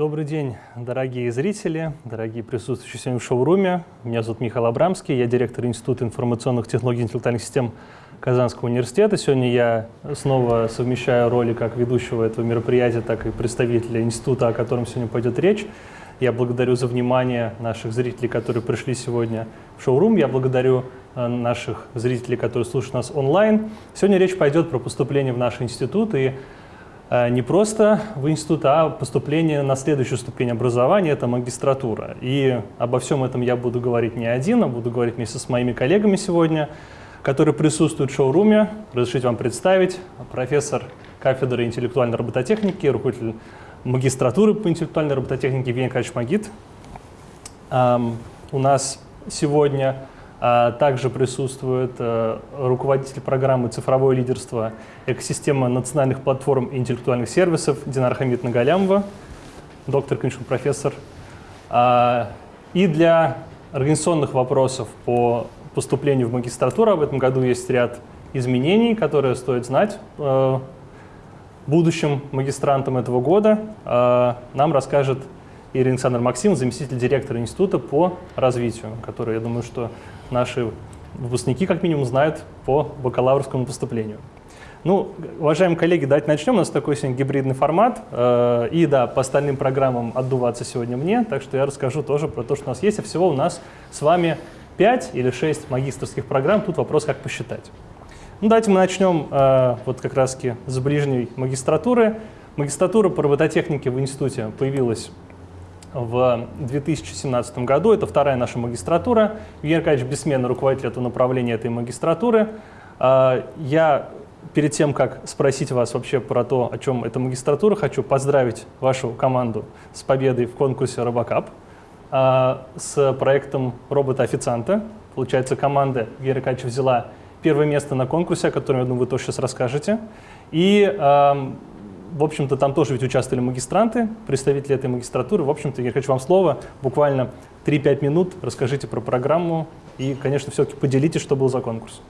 Добрый день, дорогие зрители, дорогие присутствующие сегодня в шоуруме. Меня зовут Михаил Абрамский, я директор Института информационных технологий и интеллектуальных систем Казанского университета. Сегодня я снова совмещаю роли как ведущего этого мероприятия, так и представителя института, о котором сегодня пойдет речь. Я благодарю за внимание наших зрителей, которые пришли сегодня в шоурум. Я благодарю э, наших зрителей, которые слушают нас онлайн. Сегодня речь пойдет про поступление в наш институт и не просто в институт, а поступление на следующую ступень образования, это магистратура. И обо всем этом я буду говорить не один, а буду говорить вместе с моими коллегами сегодня, которые присутствуют в шоуруме. Разрешите вам представить профессор кафедры интеллектуальной робототехники, руководитель магистратуры по интеллектуальной робототехнике Евгений Николаевич Магит. У нас сегодня также присутствует э, руководитель программы «Цифровое лидерство. Экосистема национальных платформ и интеллектуальных сервисов» Динар Хамид Нагалямова, доктор, конечно, профессор. А, и для организационных вопросов по поступлению в магистратуру в этом году есть ряд изменений, которые стоит знать э, будущим магистрантом этого года э, нам расскажет Ирина Александр Максим, заместитель директора института по развитию, который, я думаю, что наши выпускники как минимум знают по бакалаврскому поступлению. Ну, уважаемые коллеги, давайте начнем. У нас такой сегодня гибридный формат. Э, и да, по остальным программам отдуваться сегодня мне, так что я расскажу тоже про то, что у нас есть. А всего у нас с вами 5 или 6 магистрских программ. Тут вопрос, как посчитать. Ну, давайте мы начнем э, вот как раз с ближней магистратуры. Магистратура по робототехнике в институте появилась в 2017 году. Это вторая наша магистратура. Евгений Аркадьевич бессменно руководитель этого направления этой магистратуры. Э, я перед тем, как спросить вас вообще про то, о чем эта магистратура, хочу поздравить вашу команду с победой в конкурсе Робокап э, с проектом робота-официанта. Получается, команда Евгения Аркадьевича взяла первое место на конкурсе, о котором, я думаю, вы тоже сейчас расскажете. И, в общем-то, там тоже ведь участвовали магистранты, представители этой магистратуры. В общем-то, я хочу вам слово, буквально 3-5 минут, расскажите про программу и, конечно, все-таки поделитесь, что был за конкурс.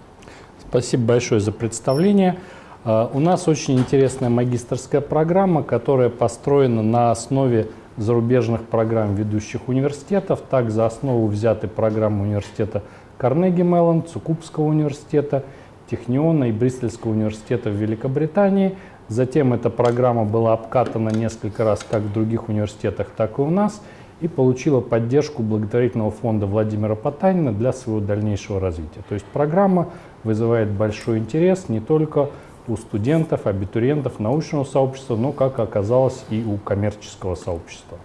Спасибо большое за представление. А, у нас очень интересная магистрская программа, которая построена на основе зарубежных программ ведущих университетов. Так, за основу взяты программы университета Карнеги Меллон, Цукубского университета, Техниона и Бристольского университета в Великобритании. Затем эта программа была обкатана несколько раз как в других университетах, так и у нас и получила поддержку благотворительного фонда Владимира Потанина для своего дальнейшего развития. То есть программа вызывает большой интерес не только у студентов, абитуриентов, научного сообщества, но, как оказалось, и у коммерческого сообщества.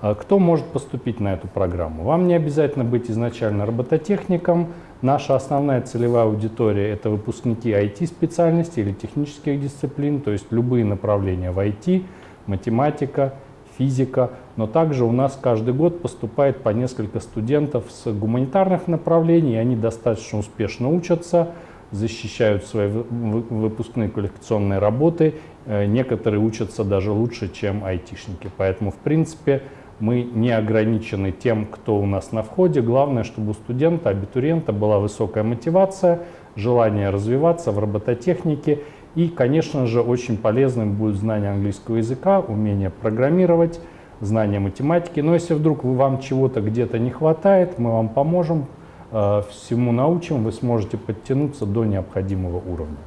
А кто может поступить на эту программу? Вам не обязательно быть изначально робототехником. Наша основная целевая аудитория – это выпускники IT-специальностей или технических дисциплин, то есть любые направления в IT, математика, физика. Но также у нас каждый год поступает по несколько студентов с гуманитарных направлений, они достаточно успешно учатся, защищают свои выпускные квалификационные работы. Э, некоторые учатся даже лучше, чем айтишники. Поэтому, в принципе, мы не ограничены тем, кто у нас на входе. Главное, чтобы у студента, абитуриента была высокая мотивация, желание развиваться в робототехнике. И, конечно же, очень полезным будет знание английского языка, умение программировать, знание математики. Но если вдруг вам чего-то где-то не хватает, мы вам поможем, э, всему научим, вы сможете подтянуться до необходимого уровня.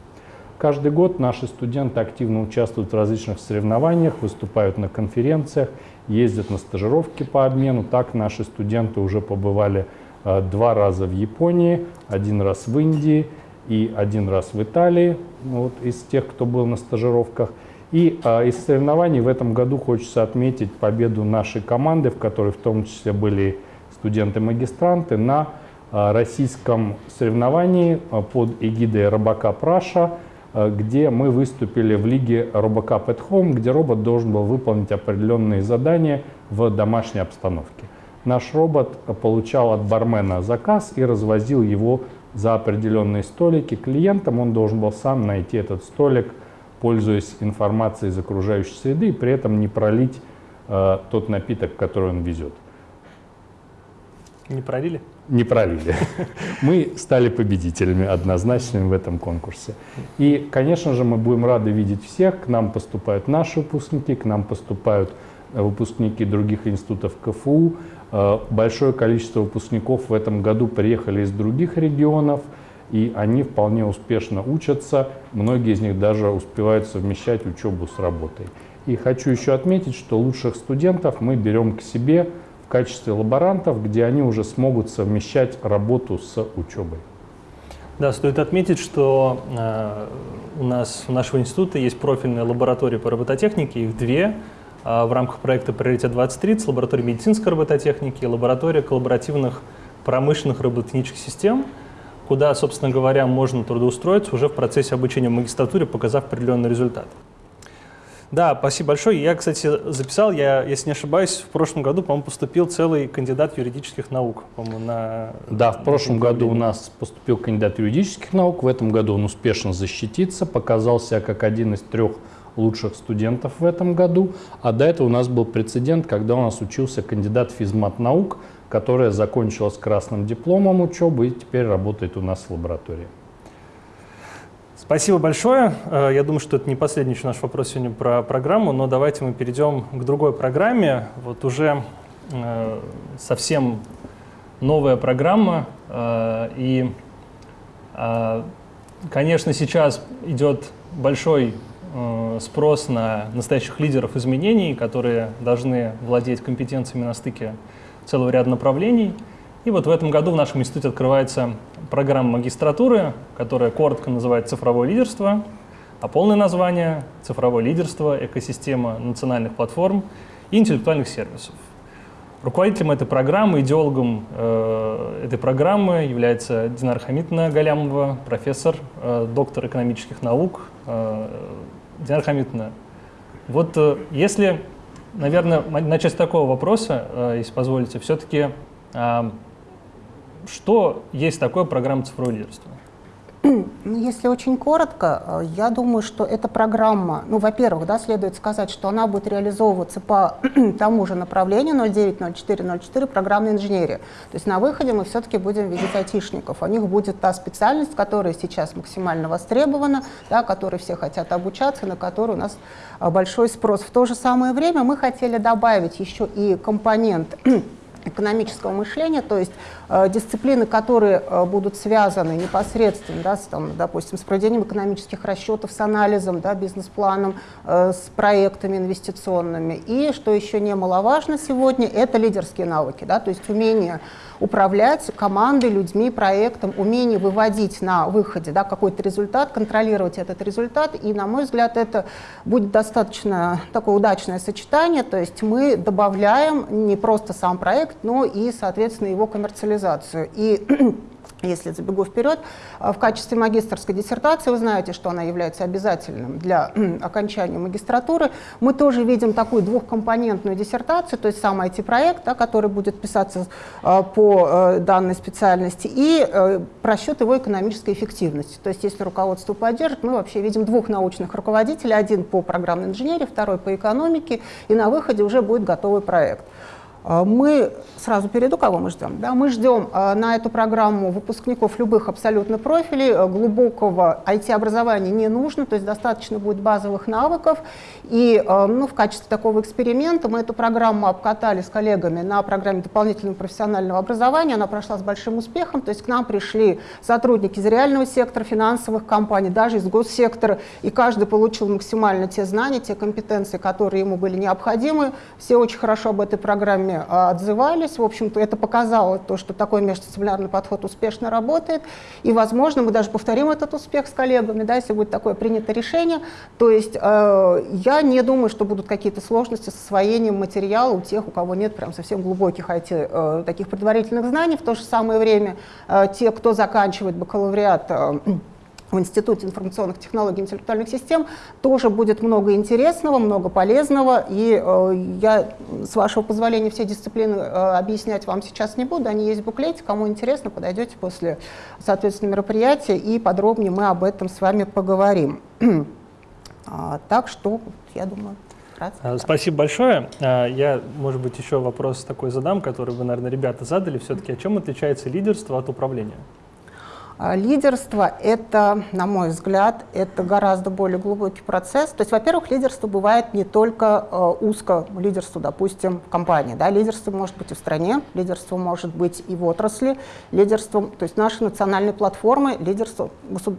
Каждый год наши студенты активно участвуют в различных соревнованиях, выступают на конференциях, ездят на стажировки по обмену. Так наши студенты уже побывали э, два раза в Японии, один раз в Индии и один раз в Италии, вот, из тех, кто был на стажировках. И э, из соревнований в этом году хочется отметить победу нашей команды, в которой в том числе были студенты-магистранты, на э, российском соревновании под эгидой Робока Праша – где мы выступили в лиге RoboCup at Home, где робот должен был выполнить определенные задания в домашней обстановке. Наш робот получал от бармена заказ и развозил его за определенные столики клиентам. Он должен был сам найти этот столик, пользуясь информацией из окружающей среды, и при этом не пролить э, тот напиток, который он везет. Не пролили? Не пролили. Мы стали победителями однозначными в этом конкурсе. И, конечно же, мы будем рады видеть всех. К нам поступают наши выпускники, к нам поступают выпускники других институтов КФУ. Э, большое количество выпускников в этом году приехали из других регионов, и они вполне успешно учатся. Многие из них даже успевают совмещать учебу с работой. И хочу еще отметить, что лучших студентов мы берем к себе качестве лаборантов, где они уже смогут совмещать работу с учебой. Да, стоит отметить, что э, у нас у нашего института есть профильная лаборатория по робототехнике, их две э, в рамках проекта «Приоритет 2030», лаборатория медицинской робототехники и лаборатория коллаборативных промышленных робототехнических систем, куда, собственно говоря, можно трудоустроиться уже в процессе обучения в магистратуре, показав определенный результат. Да, спасибо большое. Я, кстати, записал, я, если не ошибаюсь, в прошлом году, по-моему, поступил целый кандидат юридических наук, по-моему, на... Да, в прошлом году у нас поступил кандидат юридических наук, в этом году он успешно защитится, показал себя как один из трех лучших студентов в этом году, а до этого у нас был прецедент, когда у нас учился кандидат физмат наук, которая закончила с красным дипломом учебы и теперь работает у нас в лаборатории. Спасибо большое. Э, я думаю, что это не последний еще наш вопрос сегодня про программу, но давайте мы перейдем к другой программе. Вот уже э, совсем новая программа. Э, и, конечно, сейчас идет большой спрос на настоящих лидеров изменений, которые должны владеть компетенциями на стыке целого ряда направлений. И вот в этом году в нашем институте открывается программа магистратуры, которая коротко называется «Цифровое лидерство», а полное название «Цифровое лидерство. Экосистема национальных платформ и интеллектуальных сервисов». Руководителем этой программы, идеологом э, этой программы является Динар Хамитовна Галямова, профессор, э, доктор экономических наук. Э, Динар Хамитовна, вот э, если, наверное, начать с такого вопроса, э, если позволите, все-таки э, что есть такое программа цифрового лидерства? Ну, если очень коротко, э, я думаю, что эта программа, ну, во-первых, да, следует сказать, что она будет реализовываться по тому же направлению 090404 программной инженерии. То есть на выходе мы все-таки будем видеть айтишников. У них будет та специальность, которая сейчас максимально востребована, да, которой все хотят обучаться, на которую у нас э, большой спрос. В то же самое время мы хотели добавить еще и компонент экономического мышления, то есть э, дисциплины, которые э, будут связаны непосредственно, да, с, там, допустим, с проведением экономических расчетов, с анализом, да, бизнес-планом, э, с проектами инвестиционными. И, что еще немаловажно сегодня, это лидерские навыки, да, то есть умение управлять командой, людьми, проектом, умение выводить на выходе да, какой-то результат, контролировать этот результат. И, на мой взгляд, это будет достаточно такое удачное сочетание. То есть мы добавляем не просто сам проект, но и, соответственно, его коммерциализацию. И если забегу вперед, э, в качестве магистрской диссертации, вы знаете, что она является обязательным для окончания магистратуры, мы тоже видим такую двухкомпонентную диссертацию, то есть сам IT-проект, да, который будет писаться э, по э, данной специальности, и просчет его экономической эффективности. То есть если руководство поддержит, мы вообще видим двух научных руководителей, один по программной инженерии, второй по экономике, и на выходе уже будет готовый проект. А, мы сразу перейду, кого мы ждем. Да, мы ждем а, на эту программу выпускников любых абсолютно профилей. А, глубокого IT-образования не нужно, то есть достаточно будет базовых навыков. И ну, в качестве такого эксперимента мы эту программу обкатали с коллегами на программе дополнительного профессионального образования. Она прошла с большим успехом, то есть к нам пришли сотрудники из реального сектора, финансовых компаний, даже из госсектора, и каждый получил максимально те знания, те компетенции, которые ему были необходимы. Все очень хорошо об этой программе а, отзывались. В общем-то, это показало то, что такой междисциплинарный подход успешно работает. И, возможно, мы даже повторим этот успех с коллегами, да, если будет такое принято решение. То есть э, я не думаю, что будут какие-то сложности с освоением материала у тех, у кого нет прям совсем глубоких IT, э, таких предварительных знаний. В то же самое время э, те, кто заканчивает бакалавриат, в Институте информационных технологий и интеллектуальных систем тоже будет много интересного, много полезного. И э, я, с вашего позволения, все дисциплины э, объяснять вам сейчас не буду. Они есть в буклете. Кому интересно, подойдете после, соответственно, мероприятия, и подробнее мы об этом с вами поговорим. а, так что, я думаю... Вкратце. Спасибо большое. А, я, может быть, еще вопрос такой задам, который вы, наверное, ребята задали. Все-таки, о чем отличается лидерство от управления? А лидерство — это, на мой взгляд, это гораздо более глубокий процесс. То есть, во-первых, лидерство бывает не только э, узко лидерство, допустим, в компании. Да? Лидерство может быть и в стране, лидерство может быть и в отрасли, лидерство, то есть наши национальные платформы, лидерство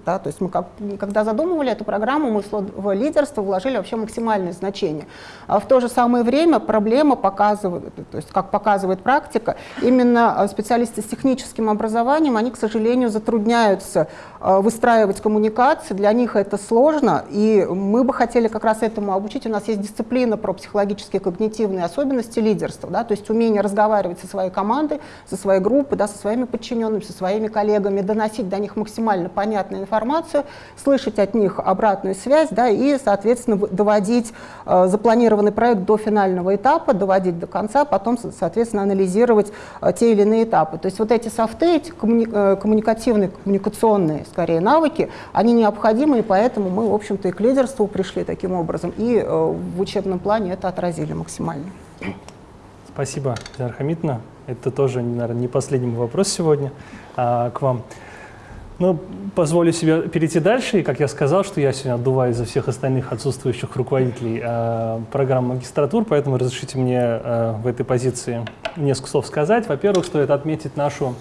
да, то есть мы как, когда задумывали эту программу, мы в лидерство вложили вообще максимальное значение. А в то же самое время проблема показывает, то есть как показывает практика, именно э, специалисты с техническим образованием, они, к сожалению, затрудняются э, выстраивать коммуникации, для них это сложно, и мы бы хотели как раз этому обучить. У нас есть дисциплина про психологические когнитивные особенности лидерства, да, то есть умение разговаривать со своей командой, со своей группой, да, со своими подчиненными, со своими коллегами, доносить до них максимально понятную информацию, слышать от них обратную связь, да, и, соответственно, доводить э, запланированный проект до финального этапа, доводить до конца, потом, соответственно, анализировать э, те или иные этапы. То есть вот эти софты, эти коммуни э, коммуникативные коммуникационные, скорее, навыки, они необходимы, и поэтому мы, в общем-то, и к лидерству пришли таким образом, и э, в учебном плане это отразили максимально. Спасибо, Диана. Это тоже, наверное, не последний вопрос сегодня а, к вам. Но позволю себе перейти дальше, и, как я сказал, что я сегодня отдуваю за всех остальных отсутствующих руководителей э, программ магистратур, поэтому разрешите мне э, в этой позиции несколько слов сказать. Во-первых, стоит отметить нашу,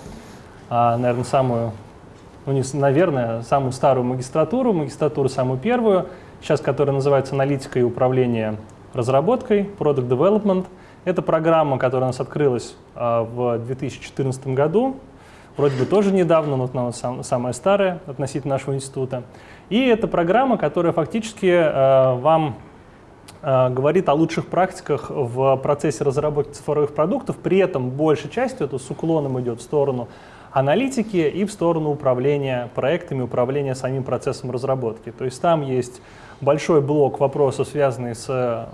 э, наверное, самую ну, не, наверное, самую старую магистратуру, магистратуру самую первую, сейчас которая называется «Аналитика и управление разработкой», Product Development. Это программа, которая у нас открылась а, в 2014 году, вроде бы тоже недавно, но она сам, самая старая относительно нашего института. И это программа, которая фактически а, вам а, говорит о лучших практиках в процессе разработки цифровых продуктов, при этом большей частью это с уклоном идет в сторону аналитики и в сторону управления проектами, управления самим процессом разработки. То есть там есть большой блок вопросов, связанный с э,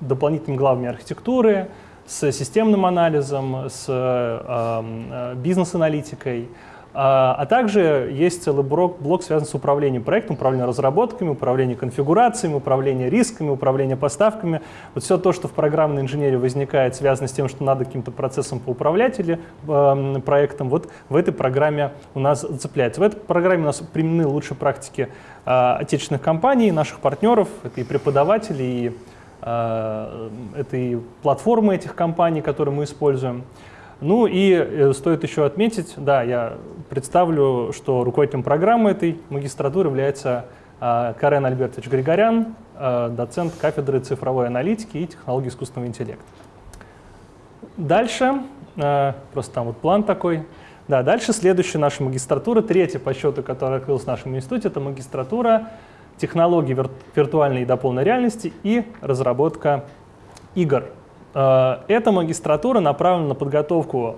дополнительными главами архитектуры, с системным анализом, с э, э, бизнес-аналитикой, а, а также есть целый блок, блок, связанный с управлением проектом, управлением разработками, управлением конфигурациями, управлением рисками, управлением поставками. Вот все то, что в программной инженерии возникает, связано с тем, что надо каким-то процессом поуправлять или э, проектом, вот в этой программе у нас цепляется. В этой программе у нас применены лучшие практики э, отечественных компаний, наших партнеров, это и преподаватели, и э, это и платформы этих компаний, которые мы используем. Ну и э, стоит еще отметить, да, я представлю, что руководителем программы этой магистратуры является э, Карен Альбертович Григорян, э, доцент кафедры цифровой аналитики и технологий искусственного интеллекта. Дальше, просто там вот план такой. Да, дальше следующая наша магистратура, третья по счету, которая открылась в нашем институте, это магистратура технологий виртуальной и дополненной реальности и разработка игр. Э, эта магистратура направлена на подготовку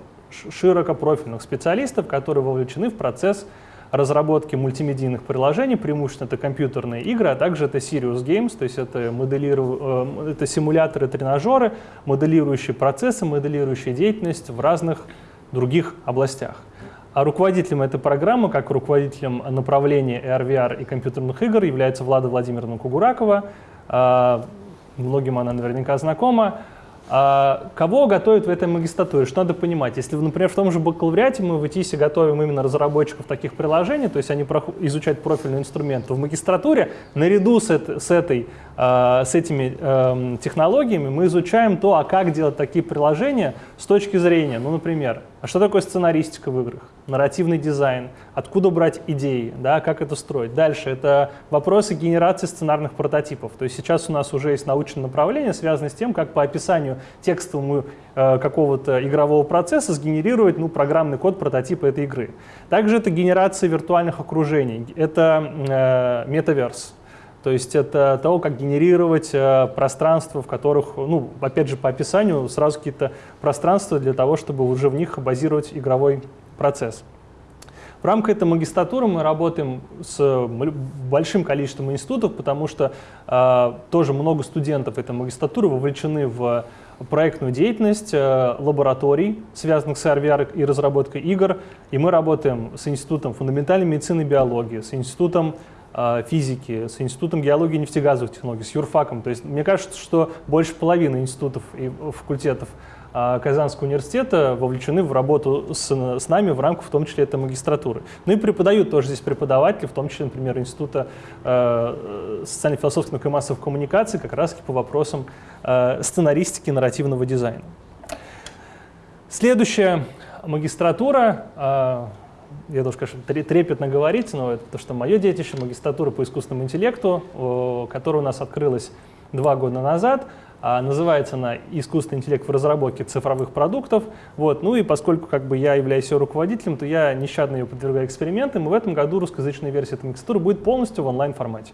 широкопрофильных специалистов, которые вовлечены в процесс разработки мультимедийных приложений, преимущественно это компьютерные игры, а также это Serious Games, то есть это, моделиру... Э, это симуляторы, тренажеры, моделирующие процессы, моделирующие деятельность в разных других областях. А руководителем этой программы, как руководителем направления AR, и компьютерных игр, является Влада Владимировна Кугуракова. Э, многим она наверняка знакома. А кого готовят в этой магистратуре? Что надо понимать? Если, например, в том же бакалавриате мы в ИТИСе готовим именно разработчиков таких приложений, то есть они изучают профильный инструмент, то в магистратуре наряду с, с, этой, э, с этими э, технологиями мы изучаем то, а как делать такие приложения с точки зрения, ну, например, а что такое сценаристика в играх? Нарративный дизайн, откуда брать идеи, да, как это строить. Дальше это вопросы генерации сценарных прототипов. То есть сейчас у нас уже есть научное направление, связанное с тем, как по описанию текстовому э, какого-то игрового процесса сгенерировать ну, программный код прототипа этой игры. Также это генерация виртуальных окружений, это э, метаверс. То есть это того, как генерировать э, пространства, в которых, ну, опять же, по описанию сразу какие-то пространства для того, чтобы уже в них базировать игровой процесс. В рамках этой магистратуры мы работаем с большим количеством институтов, потому что э, тоже много студентов этой магистратуры вовлечены в проектную деятельность э, лабораторий, связанных с RVR и разработкой игр. И мы работаем с Институтом фундаментальной медицины и биологии, с Институтом э, физики, с Институтом геологии и нефтегазовых технологий, с юрфаком. То есть мне кажется, что больше половины институтов и факультетов Казанского университета вовлечены в работу с, с нами в рамках, в том числе, этой магистратуры. Ну и преподают тоже здесь преподаватели, в том числе, например, Института э, социально-философских наук и массовых коммуникаций, как раз по вопросам э, сценаристики нарративного дизайна. Следующая магистратура, э, я должен, конечно, трепетно говорить, но это то, что мое детище, магистратура по искусственному интеллекту, которая у нас открылась два года назад. А, называется она «Искусственный интеллект в разработке цифровых продуктов». Вот. Ну и поскольку как бы, я являюсь ее руководителем, то я нещадно ее подвергаю экспериментам, и в этом году русскоязычная версия этой магистратуры будет полностью в онлайн-формате.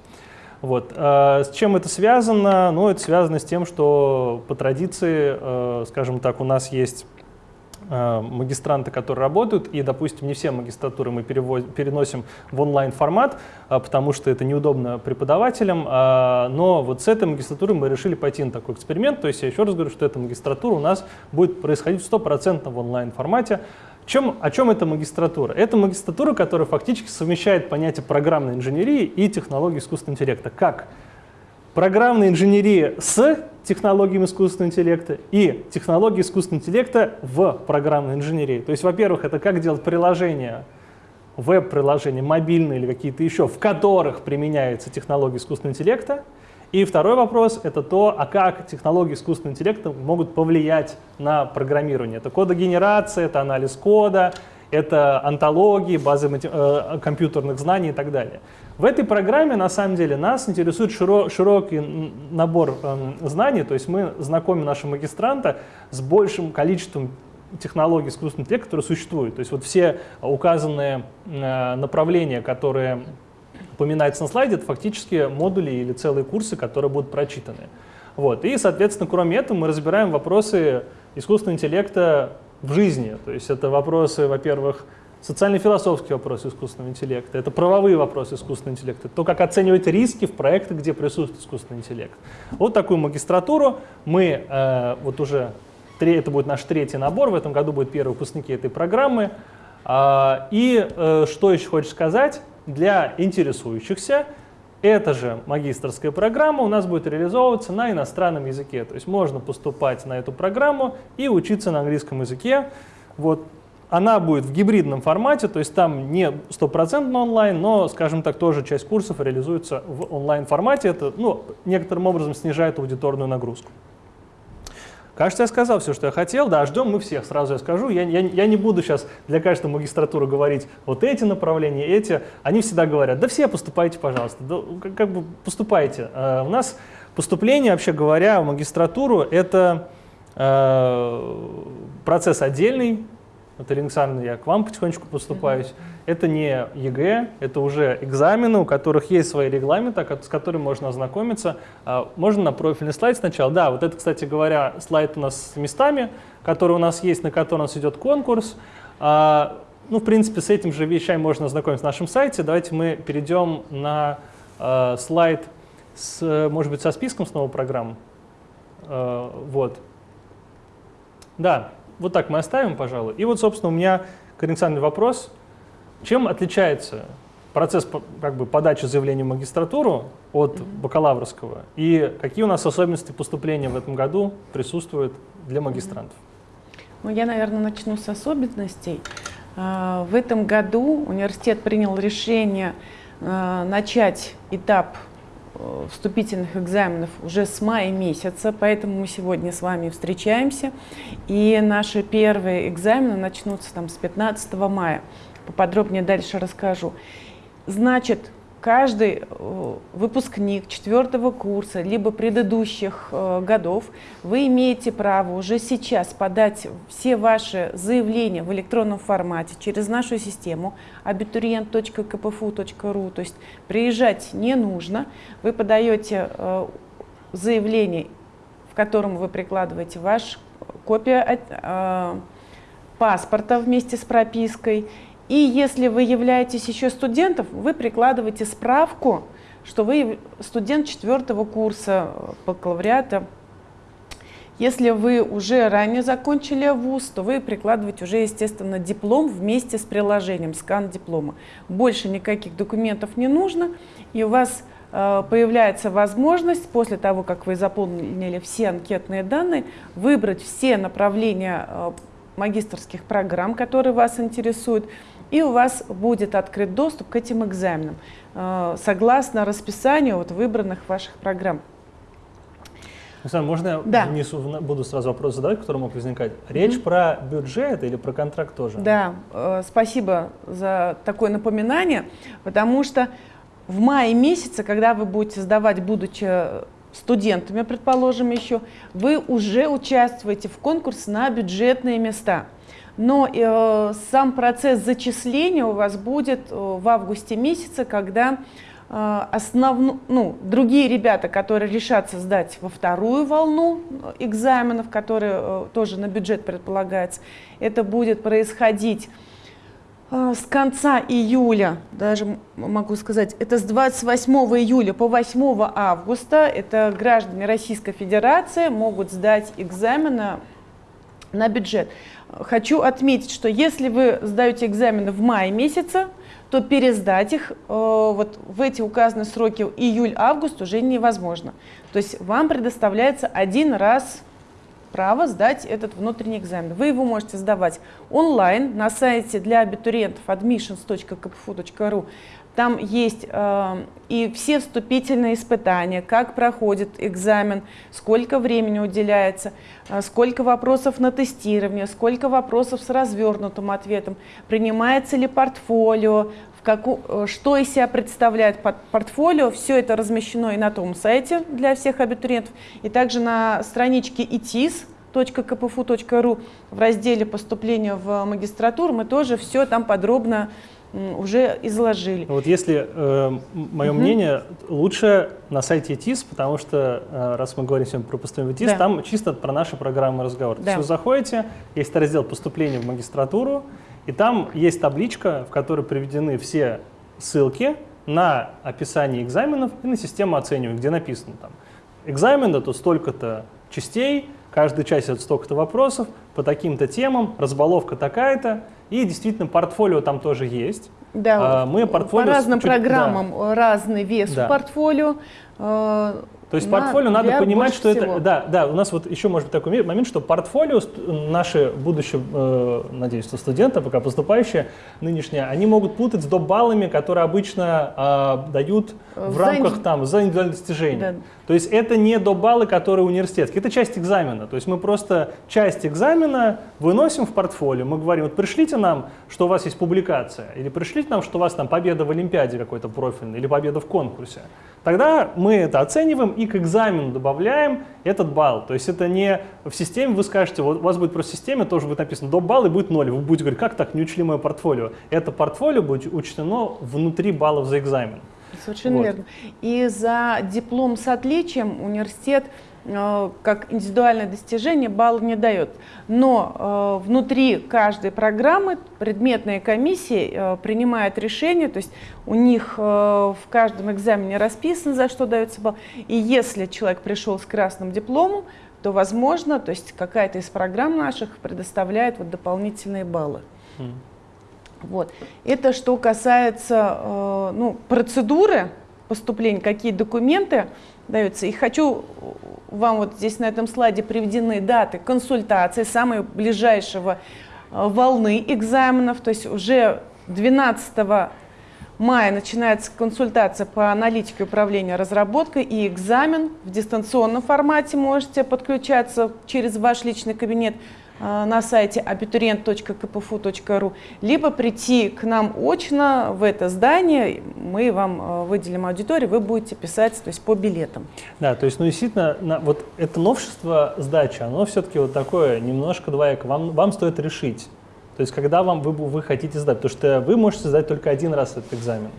Вот. А, с чем это связано? Ну, это связано с тем, что по традиции, э, скажем так, у нас есть Э, магистранты, которые работают, и, допустим, не все магистратуры мы переносим в онлайн-формат, э, потому что это неудобно преподавателям, э, но вот с этой магистратурой мы решили пойти на такой эксперимент, то есть я еще раз говорю, что эта магистратура у нас будет происходить в стопроцентном в онлайн-формате. Чем, о чем эта магистратура? Это магистратура, которая фактически совмещает понятие программной инженерии и технологии искусственного интеллекта. Как? Программная инженерия с технологиями искусственного интеллекта и технологии искусственного интеллекта в программной инженерии. То есть, во-первых, это как делать приложения, веб-приложения, мобильные или какие-то еще, в которых применяются технологии искусственного интеллекта. И второй вопрос — это то, а как технологии искусственного интеллекта могут повлиять на программирование. Это кодогенерация, это анализ кода, это антологии, базы э, компьютерных знаний и так далее. В этой программе, на самом деле, нас интересует широ широкий набор э, знаний, то есть мы знакомим нашего магистранта с большим количеством технологий искусственного интеллекта, которые существуют. То есть вот все указанные э, направления, которые упоминаются на слайде, это фактически модули или целые курсы, которые будут прочитаны. Вот. И, соответственно, кроме этого, мы разбираем вопросы искусственного интеллекта в жизни. То есть это вопросы, во-первых, социально-философские вопросы искусственного интеллекта, это правовые вопросы искусственного интеллекта, то, как оценивать риски в проектах, где присутствует искусственный интеллект. Вот такую магистратуру мы э, вот уже, это будет наш третий набор, в этом году будут первые выпускники этой программы. Э, и э, что еще хочешь сказать, для интересующихся эта же магистрская программа у нас будет реализовываться на иностранном языке. То есть можно поступать на эту программу и учиться на английском языке. Вот она будет в гибридном формате, то есть там не стопроцентно онлайн, но, скажем так, тоже часть курсов реализуется в онлайн-формате. Это ну, некоторым образом снижает аудиторную нагрузку. Кажется, я сказал все, что я хотел. Да, ждем мы всех, сразу я скажу. Я, я, я не буду сейчас для каждой магистратуры говорить вот эти направления, эти. Они всегда говорят, да все поступайте, пожалуйста, да, как, как бы поступайте. Uh, у нас поступление, вообще говоря, в магистратуру — это uh, процесс отдельный, Наталья Александровна, я к вам потихонечку поступаюсь. Это не ЕГЭ, это уже экзамены, у которых есть свои регламенты, с которыми можно ознакомиться. А, можно на профильный слайд сначала. Да, вот это, кстати говоря, слайд у нас с местами, который у нас есть, на котором у нас идет конкурс. А, ну, в принципе, с этим же вещами можно ознакомиться на нашем сайте. Давайте мы перейдем на а, слайд, с, может быть, со списком снова программ. Вот. Да, вот так мы оставим, пожалуй. И вот, собственно, у меня к Александру вопрос. Чем отличается процесс как бы, подачи заявления в магистратуру от бакалаврского? И какие у нас особенности поступления в этом году присутствуют для магистрантов? Ну, я, наверное, начну с особенностей. А, в этом году университет принял решение а, начать этап вступительных экзаменов уже с мая месяца, поэтому мы сегодня с вами встречаемся. И наши первые экзамены начнутся там с 15 мая. Поподробнее дальше расскажу. Значит, каждый э, выпускник четвертого курса, либо предыдущих э, годов, вы имеете право уже сейчас подать все ваши заявления в электронном формате через нашу систему abiturient.kpfu.ru, то есть приезжать не нужно, вы подаете э, заявление, в котором вы прикладываете ваш копия паспорта вместе с пропиской и если вы являетесь еще студентом, вы прикладываете справку, что вы студент четвертого курса э, бакалавриата. Если вы уже ранее закончили вуз, то вы прикладываете уже, естественно, диплом вместе с приложением, скан диплома. Больше никаких документов не нужно, и у вас э, появляется возможность после того, как вы заполнили все анкетные данные, выбрать все направления э, магистрских программ, которые вас интересуют, и у вас будет открыт доступ к этим экзаменам согласно расписанию вот выбранных ваших программ. Александр, можно я да. внесу, буду сразу вопрос задавать, который мог возникать? Речь mm-hmm. про бюджет или про контракт тоже? Да, э, спасибо за такое напоминание, потому что в мае месяце, когда вы будете сдавать, будучи студентами, предположим, еще, вы уже участвуете в конкурсе на бюджетные места. Но э, сам процесс зачисления у вас будет э, в августе месяце, когда Э, основну, ну, другие ребята, которые решатся сдать во вторую волну экзаменов, которые э, тоже на бюджет предполагается, это будет происходить э, с конца июля, даже могу сказать, это с 28 июля по 8 августа, это граждане Российской Федерации могут сдать экзамены на бюджет. Хочу отметить, что если вы сдаете экзамены в мае месяце, то пересдать их э, вот в эти указанные сроки июль-август уже невозможно. То есть вам предоставляется один раз право сдать этот внутренний экзамен. Вы его можете сдавать онлайн на сайте для абитуриентов admissions.kpfu.ru. Там есть э, и все вступительные испытания, как проходит экзамен, сколько времени уделяется, э, сколько вопросов на тестирование, сколько вопросов с развернутым ответом, принимается ли портфолио, в каку, э, что из себя представляет портфолио. Все это размещено и на том сайте для всех абитуриентов, и также на страничке ИТИС, .kpfu.ru в разделе поступления в магистратуру мы тоже все там подробно уже изложили. Вот если э, мое угу. мнение, лучше на сайте ТИС, потому что э, раз мы говорим сегодня про поступление в ТИС, да. там чисто про наши программы разговор. Да. То есть вы заходите, есть раздел поступления в магистратуру, и там есть табличка, в которой приведены все ссылки на описание экзаменов и на систему оценивания, где написано там экзамен это столько-то частей, каждая часть это столько-то вопросов, по таким-то темам, разбаловка такая-то, и действительно, портфолио там тоже есть. Да, а, мы портфолио по разным чуть, программам да. разный вес да. в портфолио. А, то есть на, портфолио надо понимать, что всего. это... Да, да, у нас вот еще может быть такой момент, что портфолио, наши будущие, э, надеюсь, что студенты, пока поступающие, нынешние, они могут путать с доп-баллами, которые обычно э, дают в за рамках там, за индивидуальное достижение. Да. То есть это не доп-баллы, которые университетские, это часть экзамена. То есть мы просто часть экзамена выносим в портфолио. Мы говорим, вот пришлите нам, что у вас есть публикация, или пришлите нам, что у вас там победа в Олимпиаде какой-то профильный, или победа в конкурсе. Тогда мы это оцениваем и к экзамену добавляем этот балл. То есть это не в системе, вы скажете, вот у вас будет просто в системе, тоже будет написано до балл и будет ноль. Вы будете говорить, как так, не учли мое портфолио. Это портфолио будет учтено внутри баллов за экзамен. Совершенно вот. верно. И за диплом с отличием университет как индивидуальное достижение балл не дает. Но э, внутри каждой программы предметная комиссия э, принимает решение, то есть у них э, в каждом экзамене расписано, за что дается балл. И если человек пришел с красным дипломом, то возможно, то есть какая-то из программ наших предоставляет вот дополнительные баллы. Mm. Вот. Это что касается э, ну, процедуры поступления, какие документы даются. И хочу вам вот здесь на этом слайде приведены даты консультации самой ближайшего э, волны экзаменов, то есть уже 12 мая начинается консультация по аналитике управления разработкой и экзамен в дистанционном формате можете подключаться через ваш личный кабинет на сайте abiturient.kpfu.ru, либо прийти к нам очно в это здание, мы вам э, выделим аудиторию, вы будете писать то есть, по билетам. Да, то есть, ну, действительно, на, вот это новшество сдачи, оно все-таки вот такое немножко двоякое. Вам, вам стоит решить, то есть, когда вам вы, вы хотите сдать, потому что вы можете сдать только один раз этот экзамен.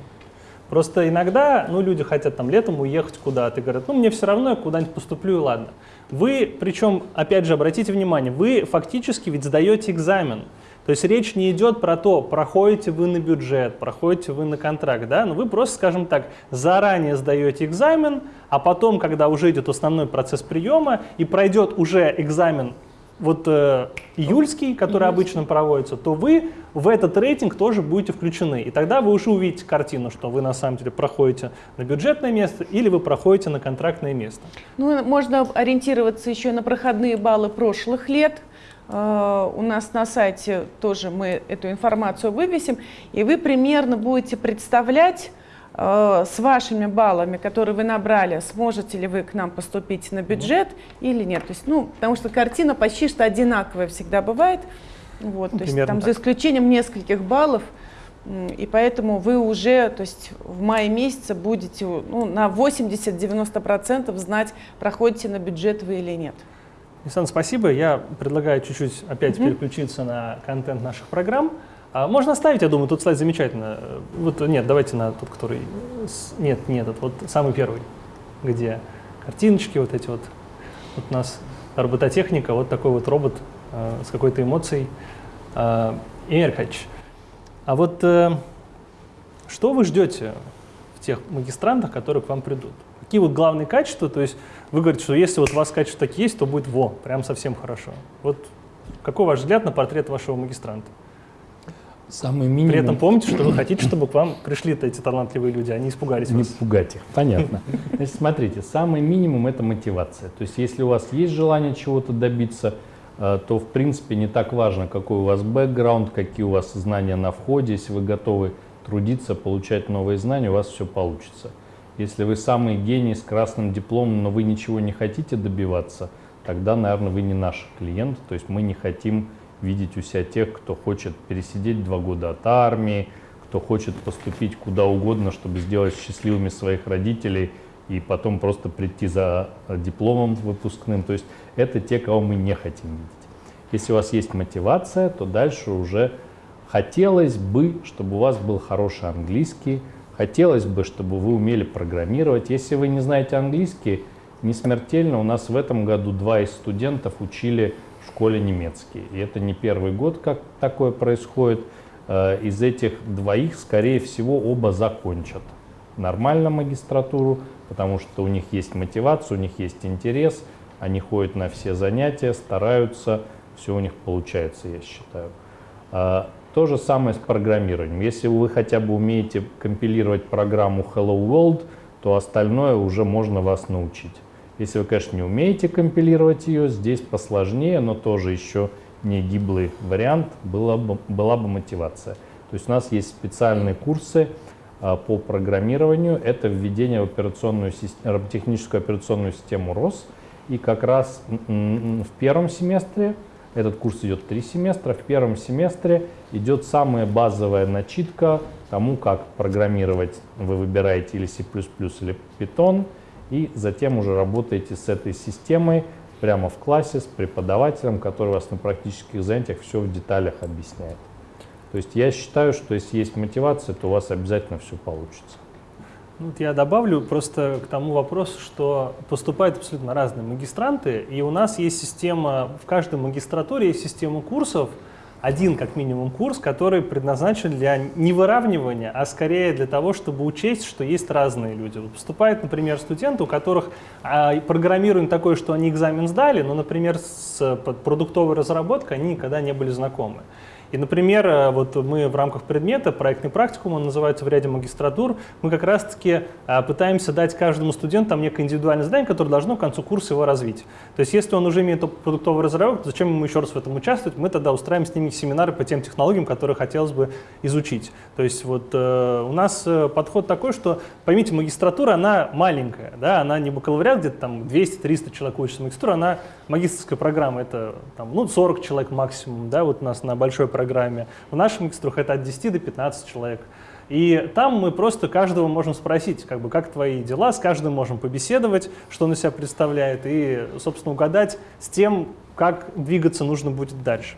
Просто иногда, ну, люди хотят там летом уехать куда-то и говорят, ну, мне все равно, я куда-нибудь поступлю и ладно. Вы, причем, опять же, обратите внимание, вы фактически ведь сдаете экзамен. То есть речь не идет про то, проходите вы на бюджет, проходите вы на контракт, да, но вы просто, скажем так, заранее сдаете экзамен, а потом, когда уже идет основной процесс приема и пройдет уже экзамен вот э, июльский, который обычно проводится, то вы в этот рейтинг тоже будете включены. И тогда вы уже увидите картину, что вы на самом деле проходите на бюджетное место или вы проходите на контрактное место. Ну, можно ориентироваться еще на проходные баллы прошлых лет. Э, у нас на сайте тоже мы эту информацию вывесим, и вы примерно будете представлять, с вашими баллами, которые вы набрали, сможете ли вы к нам поступить на бюджет или нет. То есть, ну, потому что картина почти что одинаковая всегда бывает. Вот, Ну, то есть там так. за исключением нескольких баллов. И поэтому вы уже, то есть в мае месяце будете ну, на 80-90% знать, проходите на бюджет вы или нет. Нисан, спасибо. Я предлагаю чуть-чуть опять переключиться на контент наших программ. А можно оставить, я думаю, тут слайд замечательно. Э, Вот нет, давайте на тот, который... Нет, не этот, вот самый первый, где картиночки вот эти вот. Вот у нас робототехника, вот такой вот робот э, с какой-то эмоцией. Э, Эмиль Аркадьевич, а вот э, что вы ждете в тех магистрантах, которые к вам придут? Какие вот главные качества? То есть вы говорите, что если вот у вас качества такие есть, то будет во, прям совсем хорошо. Вот какой ваш взгляд на портрет вашего магистранта? Самый минимум... При этом помните, что вы хотите, чтобы к вам пришли эти талантливые люди, они испугались Не вас. пугать их, понятно. Значит, смотрите, самый минимум – это мотивация. То есть если у вас есть желание чего-то добиться, э, то в принципе не так важно, какой у вас бэкграунд, какие у вас знания на входе. Если вы готовы трудиться, получать новые знания, у вас все получится. Если вы самый гений с красным дипломом, но вы ничего не хотите добиваться, тогда, наверное, вы не наш клиент. То есть мы не хотим видеть у себя тех, кто хочет пересидеть два года от армии, кто хочет поступить куда угодно, чтобы сделать счастливыми своих родителей и потом просто прийти за э, дипломом выпускным. То есть это те, кого мы не хотим видеть. Если у вас есть мотивация, то дальше уже хотелось бы, чтобы у вас был хороший английский, хотелось бы, чтобы вы умели программировать. Если вы не знаете английский, не смертельно. У нас в этом году два из студентов учили школе немецкий. И это не первый год, как такое происходит. Э, Из этих двоих, скорее всего, оба закончат нормально магистратуру, потому что у них есть мотивация, у них есть интерес, они ходят на все занятия, стараются, все у них получается, я считаю. А, То же самое с программированием. Если вы хотя бы умеете компилировать программу Hello World, то остальное уже можно вас научить. Если вы, конечно, не умеете компилировать ее, здесь посложнее, но тоже еще не гиблый вариант, была бы, была бы мотивация. То есть у нас есть специальные курсы а, по программированию. Это введение в операционную, роботехническую операционную систему ROS. И как раз в первом семестре, этот курс идет три семестра, в первом семестре идет самая базовая начитка тому, как программировать. Вы выбираете или C++ или Python, и затем уже работаете с этой системой прямо в классе с преподавателем, который вас на практических занятиях все в деталях объясняет. То есть я считаю, что если есть мотивация, то у вас обязательно все получится. Ну, Вот я добавлю просто к тому вопросу, что поступают абсолютно разные магистранты, и у нас есть система, в каждой магистратуре есть система курсов, один как минимум курс, который предназначен для не выравнивания, а скорее для того, чтобы учесть, что есть разные люди. Вот поступают, например, студенты, у которых а, программирование такое, что они экзамен сдали, но, например, с продуктовой разработкой они никогда не были знакомы. И, например, э, вот мы в рамках предмета, проектный практикум, он называется в ряде магистратур, мы как раз-таки а, пытаемся дать каждому студенту там некое индивидуальное задание, которое должно к концу курса его развить. То есть если он уже имеет разработки, то зачем ему еще раз в этом участвовать? Мы тогда устраиваем с ними семинары по тем технологиям, которые хотелось бы изучить. То есть вот э, у нас э, подход такой, что, поймите, магистратура, она маленькая, да, она не бакалавриат, где-то там 200-300 человек учатся магистратура, она магистрская программа, это там, ну, 40 человек максимум, да, вот у нас на большой программе. В наших магистрах это от 10 до 15 человек. И там мы просто каждого можем спросить, как бы, как твои дела, с каждым можем побеседовать, что он из себя представляет, и, собственно, угадать с тем, как двигаться нужно будет дальше.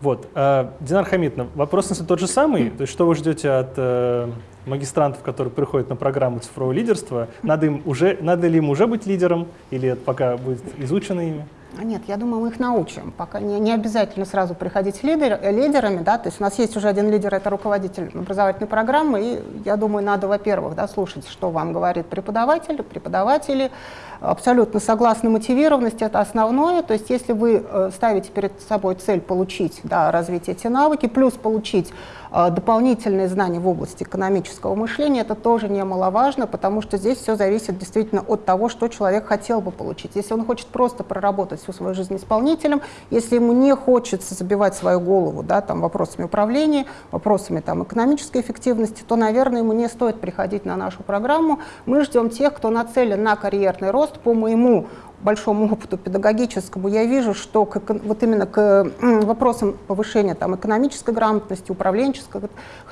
Вот. э, Динар Хамитовна, вопрос, если тот же самый, то есть что вы ждете от э, магистрантов, которые приходят на программу цифрового лидерства? Надо, им уже, надо ли им уже быть лидером, или это пока будет изучено ими? Нет, я думаю, мы их научим. Пока не, не обязательно сразу приходить лидер, лидерами, да, то есть у нас есть уже один лидер, это руководитель образовательной программы, и я думаю, надо, во-первых, да, слушать, что вам говорит преподаватель, преподаватели, абсолютно согласны мотивированность, это основное, то есть если вы э, ставите перед собой цель получить, да, развить эти навыки, плюс получить э, дополнительные знания в области экономического мышления, это тоже немаловажно, потому что здесь все зависит действительно от того, что человек хотел бы получить. Если он хочет просто проработать всю свою жизнь исполнителем, если ему не хочется забивать свою голову да, там, вопросами управления, вопросами там, экономической эффективности, то, наверное, ему не стоит приходить на нашу программу. Мы ждем тех, кто нацелен на карьерный рост по моему большому опыту педагогическому, я вижу, что к, вот именно к вопросам повышения там, экономической грамотности, управленческих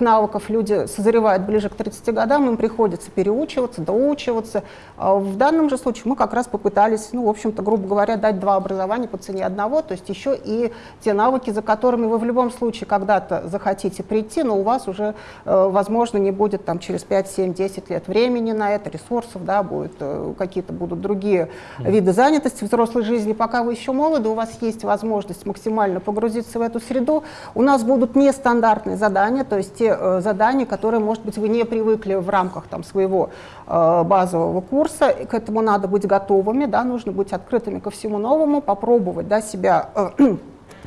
навыков люди созревают ближе к 30 годам, им приходится переучиваться, доучиваться. А в данном же случае мы как раз попытались, ну, в общем-то, грубо говоря, дать два образования по цене одного, то есть еще и те навыки, за которыми вы в любом случае когда-то захотите прийти, но у вас уже, э, возможно, не будет там через 5, 7, 10 лет времени на это, ресурсов, да, будет, э, какие-то будут другие виды занятости взрослой жизни, пока вы еще молоды, у вас есть возможность максимально погрузиться в эту среду. У нас будут нестандартные задания, то есть те э, задания, которые, может быть, вы не привыкли в рамках там, своего э, базового курса. И к этому надо быть готовыми, да, нужно быть открытыми ко всему новому, попробовать да, себя э,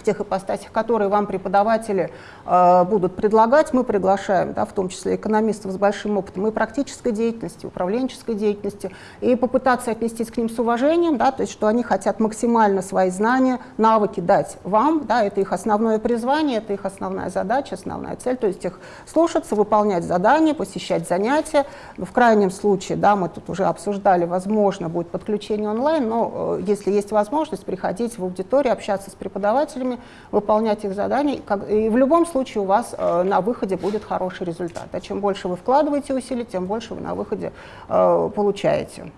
тех ипостасях, которые вам преподаватели э, будут предлагать. Мы приглашаем, да, в том числе экономистов с большим опытом и практической деятельности, управленческой деятельности, и попытаться отнестись к ним с уважением, да, то есть что они хотят максимально свои знания, навыки дать вам, да, это их основное призвание, это их основная задача, основная цель, то есть их слушаться, выполнять задания, посещать занятия. В крайнем случае, да, мы тут уже обсуждали, возможно, будет подключение онлайн, но э, если есть возможность, приходить в аудиторию, общаться с преподавателями, выполнять их задания. И в любом случае у вас э, на выходе будет хороший результат. А чем больше вы вкладываете усилий, тем больше вы на выходе э, получаете.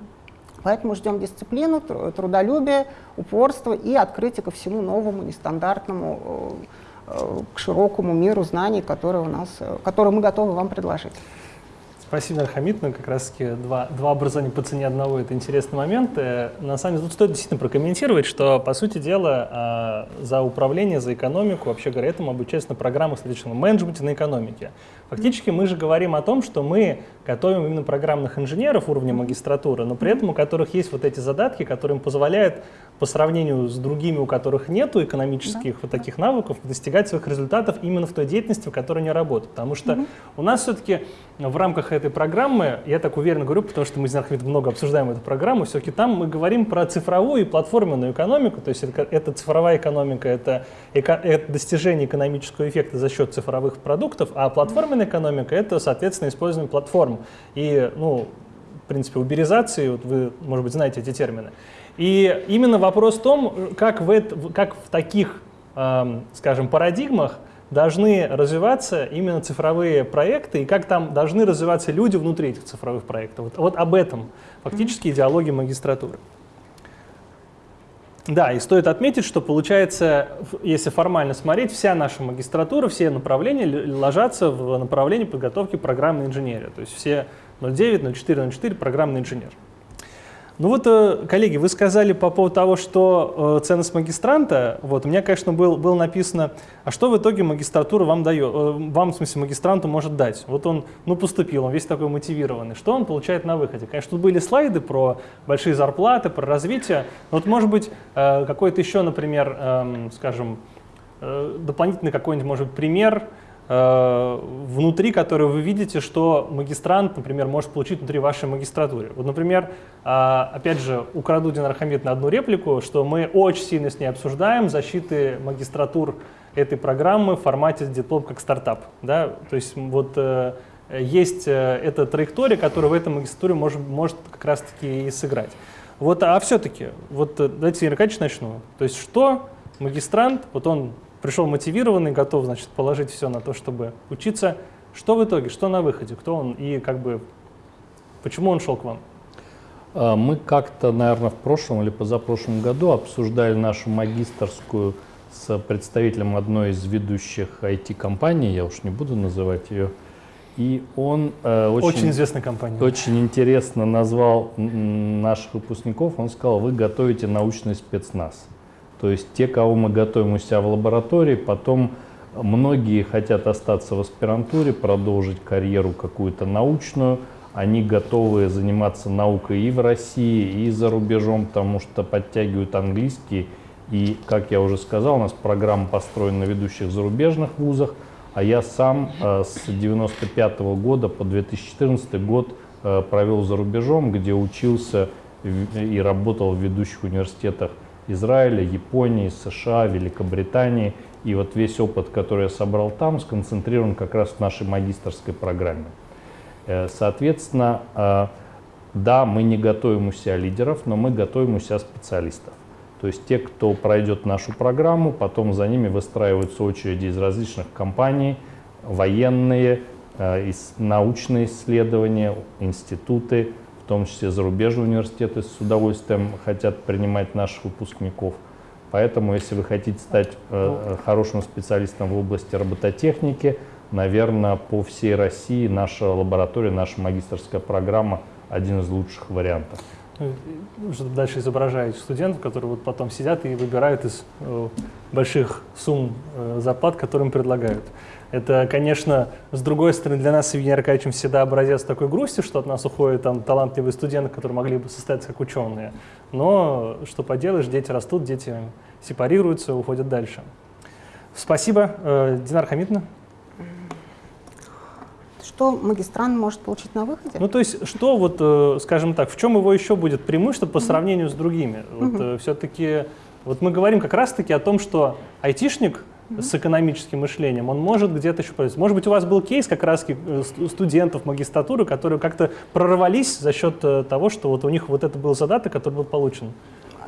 Поэтому ждем дисциплину, трудолюбие, упорство и открытие ко всему новому, нестандартному, э, к широкому миру знаний, которые, у нас, которые мы готовы вам предложить. Спасибо, Хамид. Ну, как раз таки два, два образования по цене одного – это интересный момент. Э, на самом деле, тут стоит действительно прокомментировать, что, по сути дела, а, за управление, за экономику, вообще говоря, этому обучаются на программах следующего менеджменте на экономике. Фактически мы же говорим о том, что мы готовим именно программных инженеров уровня магистратуры, но при этом у которых есть вот эти задатки, которые им позволяют по сравнению с другими, у которых нет экономических да. вот таких навыков, достигать своих результатов именно в той деятельности, в которой они работают. Потому что угу. у нас все-таки в рамках этой программы, я так уверенно говорю, потому что мы с Нархамид много обсуждаем эту программу, все-таки там мы говорим про цифровую и платформенную экономику, то есть это, это цифровая экономика, это, это достижение экономического эффекта за счет цифровых продуктов, а платформенная экономика — это, соответственно, использование платформ. И, ну, в принципе, уберизации, вот вы, может быть, знаете эти термины. И именно вопрос в том, как в, это, как в таких, э, скажем, парадигмах должны развиваться именно цифровые проекты и как там должны развиваться люди внутри этих цифровых проектов. Вот, вот об этом фактически идеология магистратуры. Да, и стоит отметить, что получается, если формально смотреть, вся наша магистратура, все направления ложатся в направлении подготовки программной инженерии. То есть все 09, 04, 04 программный инженер. Ну вот, э, коллеги, вы сказали по поводу того, что э, ценность магистранта, вот, у меня, конечно, был, было написано, а что в итоге магистратура вам дает, э, вам, в смысле, магистранту может дать? Вот он, ну, поступил, он весь такой мотивированный, что он получает на выходе? Конечно, тут были слайды про большие зарплаты, про развитие, вот, может быть, какой-то еще, например, эм, скажем, дополнительный какой-нибудь, может быть, пример, внутри которой вы видите, что магистрант, например, может получить внутри вашей магистратуры. Вот, например, а, опять же, украду Динар Хамид на одну реплику, что мы очень сильно с ней обсуждаем защиты магистратур этой программы в формате диплом как стартап. Да? То есть вот э, есть э, эта траектория, которая в этом магистратуре может, может как раз-таки и сыграть. Вот, а все-таки, вот давайте, Аркадьевич, начну. То есть что магистрант, вот он пришел мотивированный, готов, значит, положить все на то, чтобы учиться. Что в итоге, что на выходе, кто он и как бы почему он шел к вам? А, мы как-то, наверное, в прошлом или позапрошлом году обсуждали нашу магистрскую с представителем одной из ведущих IT-компаний, я уж не буду называть ее, и он э, очень, очень известная компания. Очень интересно назвал наших выпускников. Он сказал, вы готовите научный спецназ. То есть те, кого мы готовим у себя в лаборатории, потом многие хотят остаться в аспирантуре, продолжить карьеру какую-то научную, они готовы заниматься наукой и в России, и за рубежом, потому что подтягивают английский. И, как я уже сказал, у нас программа построена на ведущих зарубежных вузах, а я сам э, с 1995 года по 2014 год э, провел за рубежом, где учился и работал в ведущих университетах Израиля, Японии, США, Великобритании. И вот весь опыт, который я собрал там, сконцентрирован как раз в нашей магистрской программе. Э, соответственно, э, да, мы не готовим у себя лидеров, но мы готовим у себя специалистов. То есть те, кто пройдет нашу программу, потом за ними выстраиваются очереди из различных компаний, военные, э, научные исследования, институты, в том числе зарубежные университеты с удовольствием хотят принимать наших выпускников. Поэтому, если вы хотите стать э, хорошим специалистом в области робототехники, наверное, по всей России наша лаборатория, наша магистрская программа один из лучших вариантов. Ну, что дальше изображаете студентов, которые вот потом сидят и выбирают из э, больших сумм э, зарплат, которые им предлагают. Это, конечно, с другой стороны, для нас с Евгением Аркадьевичем всегда образец такой грусти, что от нас уходят там талантливые студенты, которые могли бы состояться как ученые. Но что поделаешь, дети растут, дети сепарируются, уходят дальше. Спасибо. Э, Динар Хамидовна. Что магистрант может получить на выходе? Ну, то есть, что вот, э, скажем так, в чем его еще будет преимущество по сравнению с другими? Вот, э, все-таки, вот мы говорим как раз-таки о том, что айтишник — с экономическим мышлением, он может где-то еще произвести. Может быть, у вас был кейс как раз э, студентов магистратуры, которые как-то прорвались за счет э, того, что вот у них вот это был задаток, который был получен.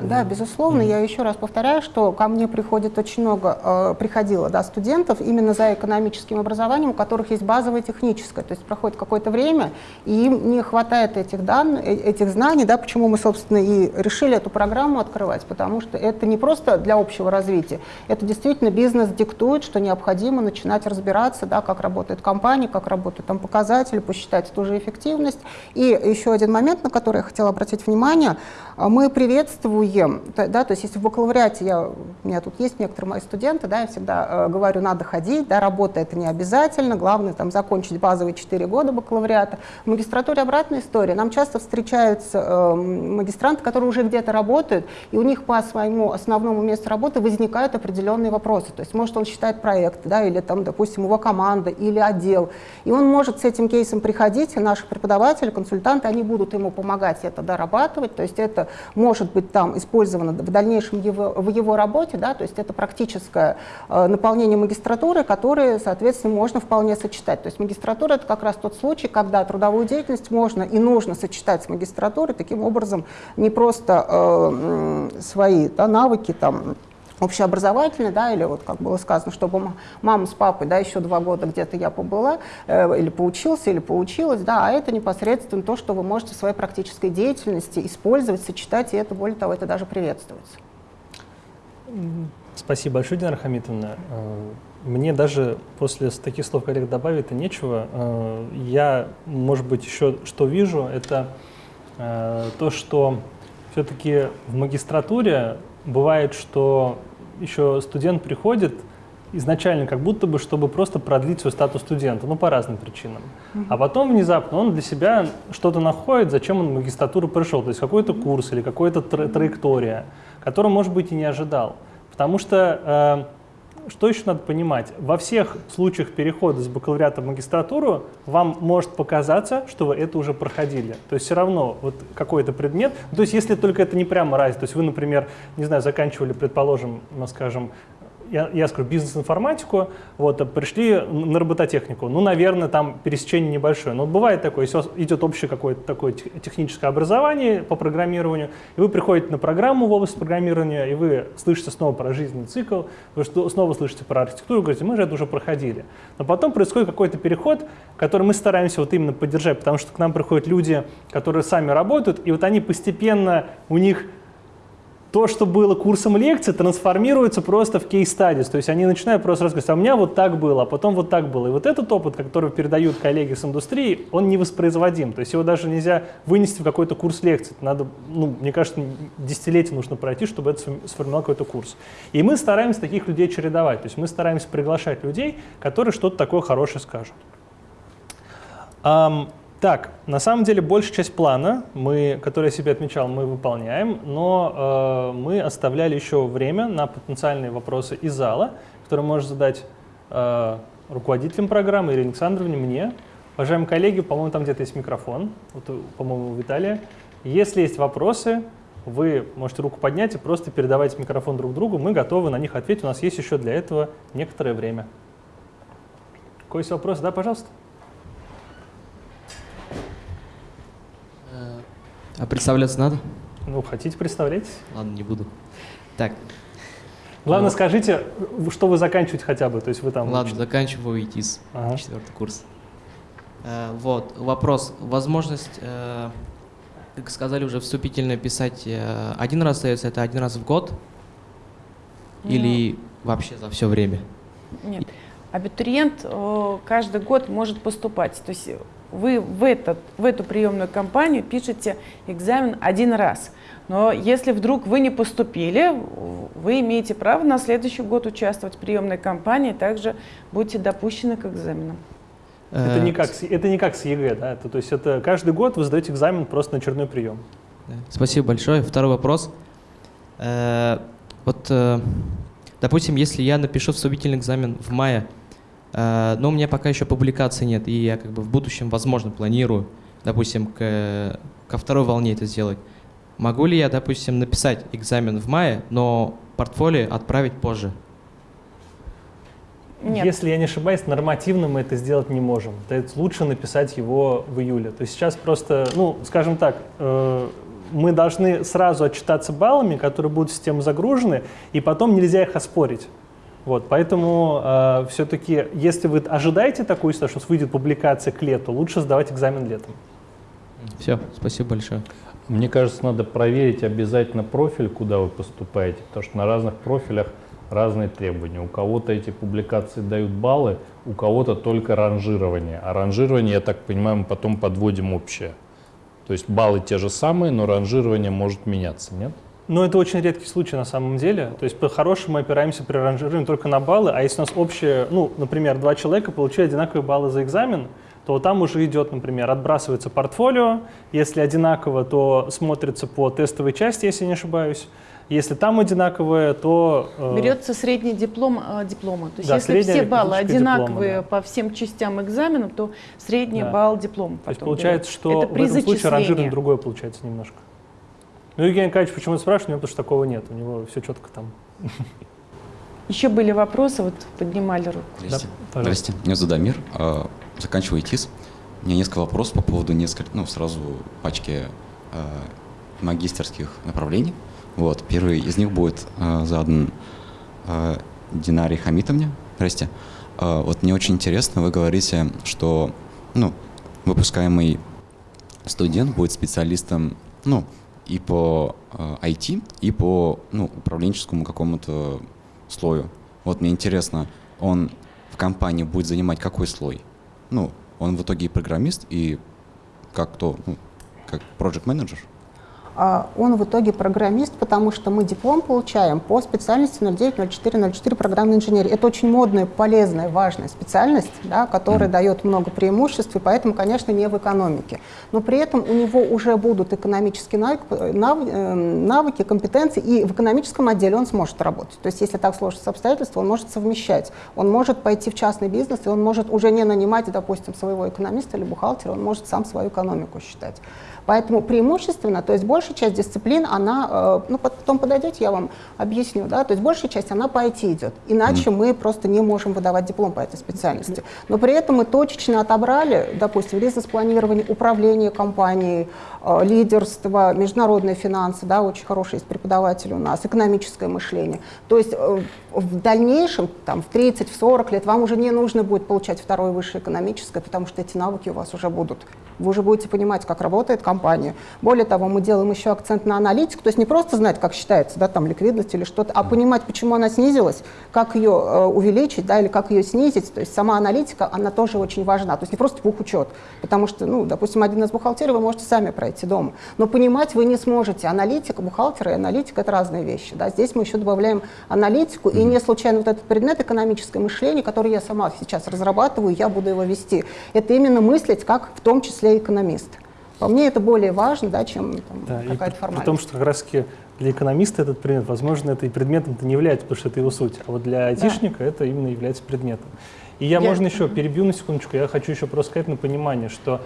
Да, безусловно. Mm -hmm. Я еще раз повторяю, что ко мне приходит очень много, э, приходило да, студентов именно за экономическим образованием, у которых есть базовое техническое. То есть проходит какое-то время, и им не хватает этих, данных, э, этих знаний, да, почему мы, собственно, и решили эту программу открывать, потому что это не просто для общего развития, это действительно бизнес диктует, что необходимо начинать разбираться, да, как работает компания, как работают там показатели, посчитать ту же эффективность. И еще один момент, на который я хотела обратить внимание, мы приветствуем ем. Да, то есть если в бакалавриате, я, у меня тут есть некоторые мои студенты, да, я всегда э, говорю, надо ходить, да, работа это не обязательно, главное там закончить базовые 4 года бакалавриата. В магистратуре обратная история. Нам часто встречаются э, магистранты, которые уже где-то работают, и у них по своему основному месту работы возникают определенные вопросы. То есть может он считает проект, да, или там, допустим, его команда, или отдел. И он может с этим кейсом приходить, и наши преподаватели, консультанты, они будут ему помогать это дорабатывать. То есть это может быть там использовано в дальнейшем его, в его работе, да, то есть это практическое э, наполнение магистратуры, которое, соответственно, можно вполне сочетать. То есть магистратура — это как раз тот случай, когда трудовую деятельность можно и нужно сочетать с магистратурой, таким образом не просто э, свои да, навыки, там, общеобразовательный, да, или вот как было сказано, чтобы мама с папой, да, еще два года где-то я побыла, э, или поучился, или поучилась, да, а это непосредственно то, что вы можете в своей практической деятельности использовать, сочетать, и это, более того, это даже приветствуется. Спасибо большое, Динара Хамитовна. Э, мне даже после таких слов коллег добавить-то нечего. Э, я, может быть, еще что вижу, это э, то, что все-таки в магистратуре бывает, что еще студент приходит изначально как будто бы, чтобы просто продлить свой статус студента, ну, по разным причинам. Mm -hmm. А потом внезапно он для себя что-то находит, зачем он в магистратуру пришел, то есть какой-то курс или какая-то тра траектория, которую, может быть, и не ожидал. Потому что э, что еще надо понимать? Во всех случаях перехода с бакалавриата в магистратуру вам может показаться, что вы это уже проходили. То есть все равно вот какой-то предмет, то есть если только это не прямо разница, то есть вы, например, не знаю, заканчивали, предположим, ну, скажем, я, я скажу, бизнес-информатику, вот, а пришли на робототехнику. Ну, наверное, там пересечение небольшое. Но бывает такое, если у вас идет общее какое-то такое техническое образование по программированию, и вы приходите на программу в область программирования, и вы слышите снова про жизненный цикл, вы снова слышите про архитектуру, говорите, мы же это уже проходили. Но потом происходит какой-то переход, который мы стараемся вот именно поддержать, потому что к нам приходят люди, которые сами работают, и вот они постепенно, у них то, что было курсом лекций, трансформируется просто в кейс-стадис. То есть они начинают просто рассказывать, а у меня вот так было, а потом вот так было. И вот этот опыт, который передают коллеги с индустрии, он не воспроизводим. То есть его даже нельзя вынести в какой-то курс лекций. Надо, ну, мне кажется, десятилетие нужно пройти, чтобы это сформировал какой-то курс. И мы стараемся таких людей чередовать. То есть мы стараемся приглашать людей, которые что-то такое хорошее скажут. Так, на самом деле большая часть плана, мы, который я себе отмечал, мы выполняем, но э, мы оставляли еще время на потенциальные вопросы из зала, которые можно задать э, руководителям программы Ирине Александровне, мне. Уважаемые коллеги, по-моему, там где-то есть микрофон, вот, по-моему, у Виталия. Если есть вопросы, вы можете руку поднять и просто передавать микрофон друг другу, мы готовы на них ответить, у нас есть еще для этого некоторое время. Какой есть вопрос? Да, пожалуйста. А представляться надо? Ну, хотите, представлять? Ладно, не буду. Так. Главное, ну, скажите, что вы заканчиваете хотя бы, то есть вы там... Ладно, заканчиваю ИТИС, ага. четвертый курс. Э, вот, вопрос. Возможность, э, как сказали уже, вступительно писать э, один раз остается, это один раз в год? Ну, Или вообще за все время? Нет. Абитуриент э, каждый год может поступать. То есть вы в, этот, в эту приемную кампанию пишете экзамен один раз. Но если вдруг вы не поступили, вы имеете право на следующий год участвовать в приемной кампании, также будете допущены к экзаменам. Это не как, это не как с ЕГЭ, да? Это, то есть это каждый год вы сдаете экзамен просто на очередной прием. Спасибо большое. Второй вопрос. Э, вот, э, допустим, если я напишу вступительный экзамен в мае, Э, но у меня пока еще публикации нет, и я как бы в будущем, возможно, планирую, допустим, к, ко второй волне это сделать. Могу ли я, допустим, написать экзамен в мае, но портфолио отправить позже? Нет. Если я не ошибаюсь, нормативно мы это сделать не можем. То есть лучше написать его в июле. То есть сейчас просто, ну, скажем так, э, мы должны сразу отчитаться баллами, которые будут в систему загружены, и потом нельзя их оспорить. Вот, поэтому э, все-таки, если вы ожидаете такую ситуацию, что выйдет публикация к лету, лучше сдавать экзамен летом. Все, спасибо большое. Мне кажется, надо проверить обязательно профиль, куда вы поступаете, потому что на разных профилях разные требования. У кого-то эти публикации дают баллы, у кого-то только ранжирование. А ранжирование, я так понимаю, мы потом подводим общее. То есть баллы те же самые, но ранжирование может меняться, нет? Но это очень редкий случай на самом деле. То есть по-хорошему мы опираемся при ранжировании только на баллы, а если у нас общее, ну, например, два человека получили одинаковые баллы за экзамен, то там уже идет, например, отбрасывается портфолио. Если одинаково, то смотрится по тестовой части, если не ошибаюсь. Если там одинаковое, то... Э... Берется средний диплом э, диплома. То есть да, если все баллы одинаковые диплома, да. по всем частям экзамена, то средний да. балл диплома. То есть получается, что Это в этом случае ранжирование другое получается немножко. Ну, Евгений Николаевич почему спрашивает, у него потому что такого нет, у него все четко там. Еще были вопросы, вот поднимали руку. Здрасте. Да, Здрасте. Меня зовут Дамир, а, заканчиваю ИТИС. У меня несколько вопросов по поводу нескольких, ну, сразу пачки а, магистерских направлений. Вот, первый из них будет а, задан Динаре Хамитовне. Здрасте. Вот мне очень интересно, вы говорите, что, ну, выпускаемый студент будет специалистом, ну, и по IT, и по ну, управленческому какому-то слою. Вот мне интересно, он в компании будет занимать какой слой? Ну, он в итоге и программист, и как то, ну, как project менеджер а он в итоге программист, потому что мы диплом получаем по специальности 090404 программной инженерии. Это очень модная, полезная, важная специальность, да, которая mm. дает много преимуществ, и поэтому, конечно, не в экономике. Но при этом у него уже будут экономические навыки, э, навыки, компетенции, и в экономическом отделе он сможет работать. То есть если так сложатся обстоятельства, он может совмещать. Он может пойти в частный бизнес, и он может уже не нанимать, допустим, своего экономиста или бухгалтера, он может сам свою экономику считать. Поэтому преимущественно, то есть большая часть дисциплин, она, э, ну потом подойдете, я вам объясню, да, то есть большая часть, она по IT идет, иначе mm. мы просто не можем выдавать диплом по этой специальности. Но при этом мы точечно отобрали, допустим, бизнес-планирование, управление компанией, лидерство, международные финансы, да, очень хороший есть преподаватель у нас, экономическое мышление. То есть э, в дальнейшем, там, в 30, в 40 лет, вам уже не нужно будет получать второе высшее экономическое, потому что эти навыки у вас уже будут. Вы уже будете понимать, как работает компания. Более того, мы делаем еще акцент на аналитику, то есть не просто знать, как считается, да, там, ликвидность или что-то, а понимать, почему она снизилась, как ее э, увеличить, да, или как ее снизить. То есть сама аналитика, она тоже очень важна. То есть не просто бухучет, потому что, ну, допустим, один из бухгалтерий вы можете сами пройти дома, но понимать вы не сможете. Аналитика, бухгалтер и аналитика — это разные вещи. Да. Здесь мы еще добавляем аналитику, и не случайно вот этот предмет экономическое мышление, который я сама сейчас разрабатываю, я буду его вести. Это именно мыслить как в том числе экономист. По мне это более важно, да, чем Да, при, какая-то при формальность. том, что как раз для экономиста этот предмет, возможно, это и предметом -то не является, потому что это его суть. А вот для айтишника это именно является предметом. И я, Я- можно еще перебью на секундочку, я хочу еще просто сказать на понимание, что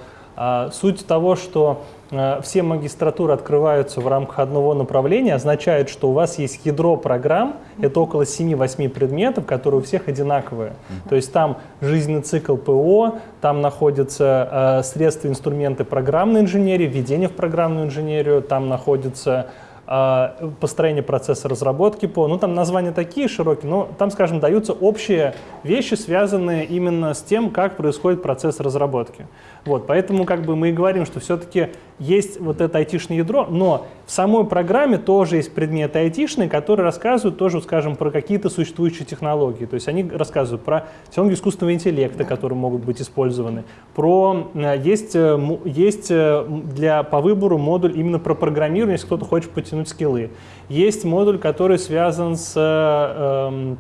суть того, что а, все магистратуры открываются в рамках одного направления, означает, что у вас есть ядро программ, это около 7-8 предметов, которые у всех одинаковые. То есть там жизненный цикл ПО, там находятся а, средства, инструменты программной инженерии, введение в программную инженерию, там находится а, построение процесса разработки по, ну там названия такие широкие, но там, скажем, даются общие вещи, связанные именно с тем, как происходит процесс разработки. Вот, поэтому как бы мы и говорим, что все-таки есть вот это айтишное ядро, но в самой программе тоже есть предметы айтишные, которые рассказывают тоже, скажем, про какие-то существующие технологии. То есть они рассказывают про технологии искусственного интеллекта, которые могут быть использованы, про э, есть, э, есть э, для, по выбору модуль именно про программирование, если кто-то хочет потянуть скиллы. Есть модуль, который связан с э, эм, э,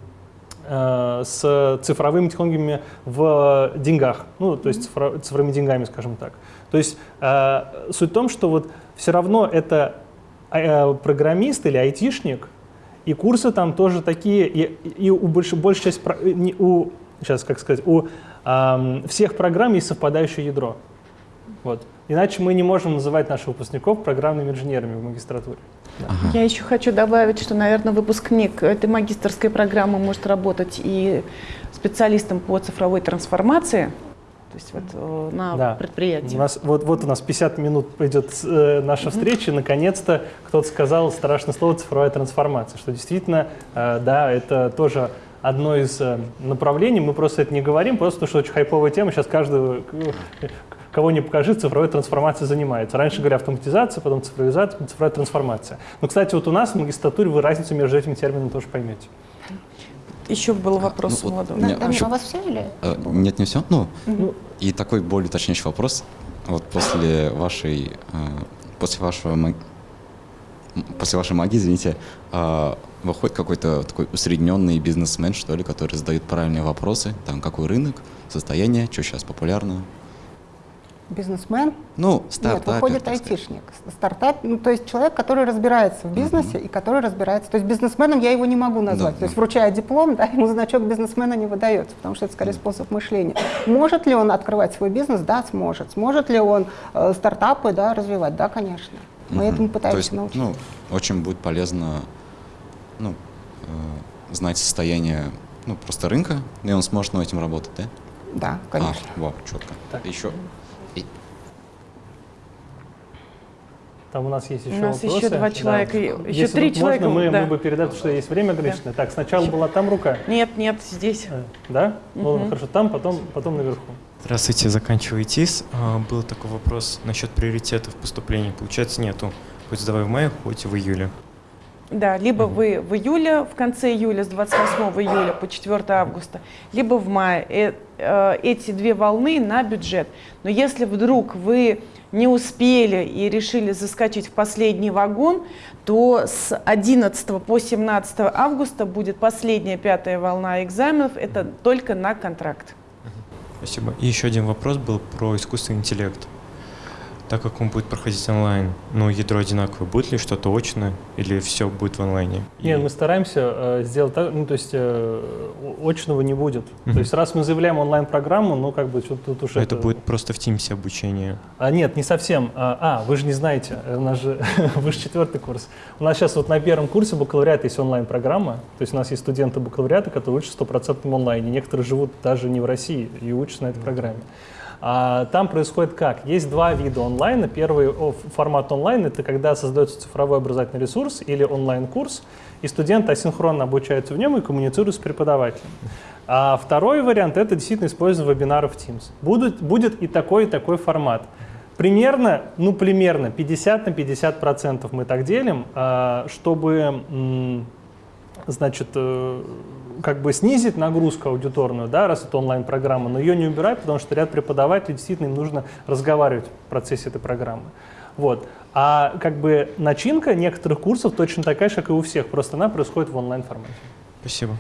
с цифровыми технологиями в деньгах, ну, то есть цифро- цифровыми деньгами, скажем так. То есть э, суть в том, что вот все равно это э, программист или айтишник, и курсы там тоже такие, и, и у больш, большей не- у, сейчас, как сказать, у ам, всех программ есть совпадающее ядро. Вот. Иначе мы не можем называть наших выпускников программными инженерами в магистратуре. Я еще хочу добавить, что, наверное, выпускник этой магистрской программы может работать и специалистом по цифровой трансформации, то есть вот э, на Да. предприятии. У нас, вот, вот у нас 50 минут пойдет э, наша встреча, и наконец-то кто-то сказал страшное слово «цифровая трансформация», что действительно, э, да, это тоже одно из э, направлений, мы просто это не говорим, просто потому что очень хайповая тема, сейчас каждый, кого не покажи, цифровой трансформацией занимается. Раньше говорили автоматизация, потом цифровизация, цифровая трансформация. Но, кстати, вот у нас в магистратуре вы разницу между этими терминами тоже поймете. Еще был вопрос ну у молодого. меня Дамир, еще- а у вас все или? Э, Нет, не все. Ну, Ну, и такой более уточняющий вопрос. Вот после вашей, э, после вашего, ма- м, после вашей магии, извините, э, выходит какой-то такой усредненный бизнесмен, что ли, который задает правильные вопросы, там, какой рынок, состояние, что сейчас популярно. Бизнесмен? Ну, Нет, стартапер, выходит так сказать. айтишник. Стартап, ну, то есть человек, который разбирается в бизнесе и который разбирается. То есть бизнесменом я его не могу назвать. Да, то есть да. вручая диплом, да, ему значок бизнесмена не выдается, потому что это скорее способ мышления. Может ли он открывать свой бизнес? Да, сможет. Сможет ли он э, стартапы да, развивать? Да, конечно. Мы Мгм. этому То пытаемся есть, научить. ну, очень будет полезно, ну, э, знать состояние, ну, просто рынка, и он сможет над этим работать, да? Да, конечно. А, во, четко. Так. Еще. И- Там у нас есть еще У нас вопросы. еще два Да. человека, и- еще Если три вот человека, Можно, мы, да. мы бы передали, потому что есть время ограниченное. Так, сначала была там рука. Нет, нет, здесь. Э, Да? Ну, Мгм. хорошо, там, потом, потом наверху. Здравствуйте, заканчиваю ТИС. А, Был такой вопрос насчет приоритетов поступления. Получается, нету. Хоть сдавай в мае, хоть в июле. Да, либо вы в июле, в конце июля, с 28 июля по 4 августа, либо в мае. Э, э, Эти две волны на бюджет. Но если вдруг вы не успели и решили заскочить в последний вагон, то с 11 по 17 августа будет последняя пятая волна экзаменов. Это только на контракт. Спасибо. И еще один вопрос был про искусственный интеллект. Так как он будет проходить онлайн, но ядро одинаковое, будет ли что-то очное или все будет в онлайне? И- Нет, мы стараемся э, сделать так, ну, то есть э, очного не будет. То Мгм. есть раз мы заявляем онлайн-программу, ну, как бы что тут уже... А это будет просто в Teams обучение. А, нет, не совсем. А, а, вы же не знаете, э, у нас же, вы же четвертый курс. У нас сейчас вот на первом курсе бакалавриата есть онлайн-программа, то есть у нас есть студенты бакалавриата, которые учатся в стопроцентном онлайне. Некоторые живут даже не в России и учатся на этой программе. А там происходит как? Есть два вида онлайна. Первый формат онлайн — это когда создается цифровой образовательный ресурс или онлайн-курс, и студент асинхронно обучается в нем и коммуницирует с преподавателем. А второй вариант — это действительно использование вебинаров Teams. Будет, будет и такой, и такой формат. Примерно, ну примерно 50 на 50 процентов мы так делим, а, чтобы, значит, э, как бы снизить нагрузку аудиторную, да, раз это онлайн-программа, но ее не убирать, потому что ряд преподавателей действительно им нужно разговаривать в процессе этой программы. Вот. А как бы начинка некоторых курсов точно такая же, как и у всех, просто она происходит в онлайн-формате. Спасибо.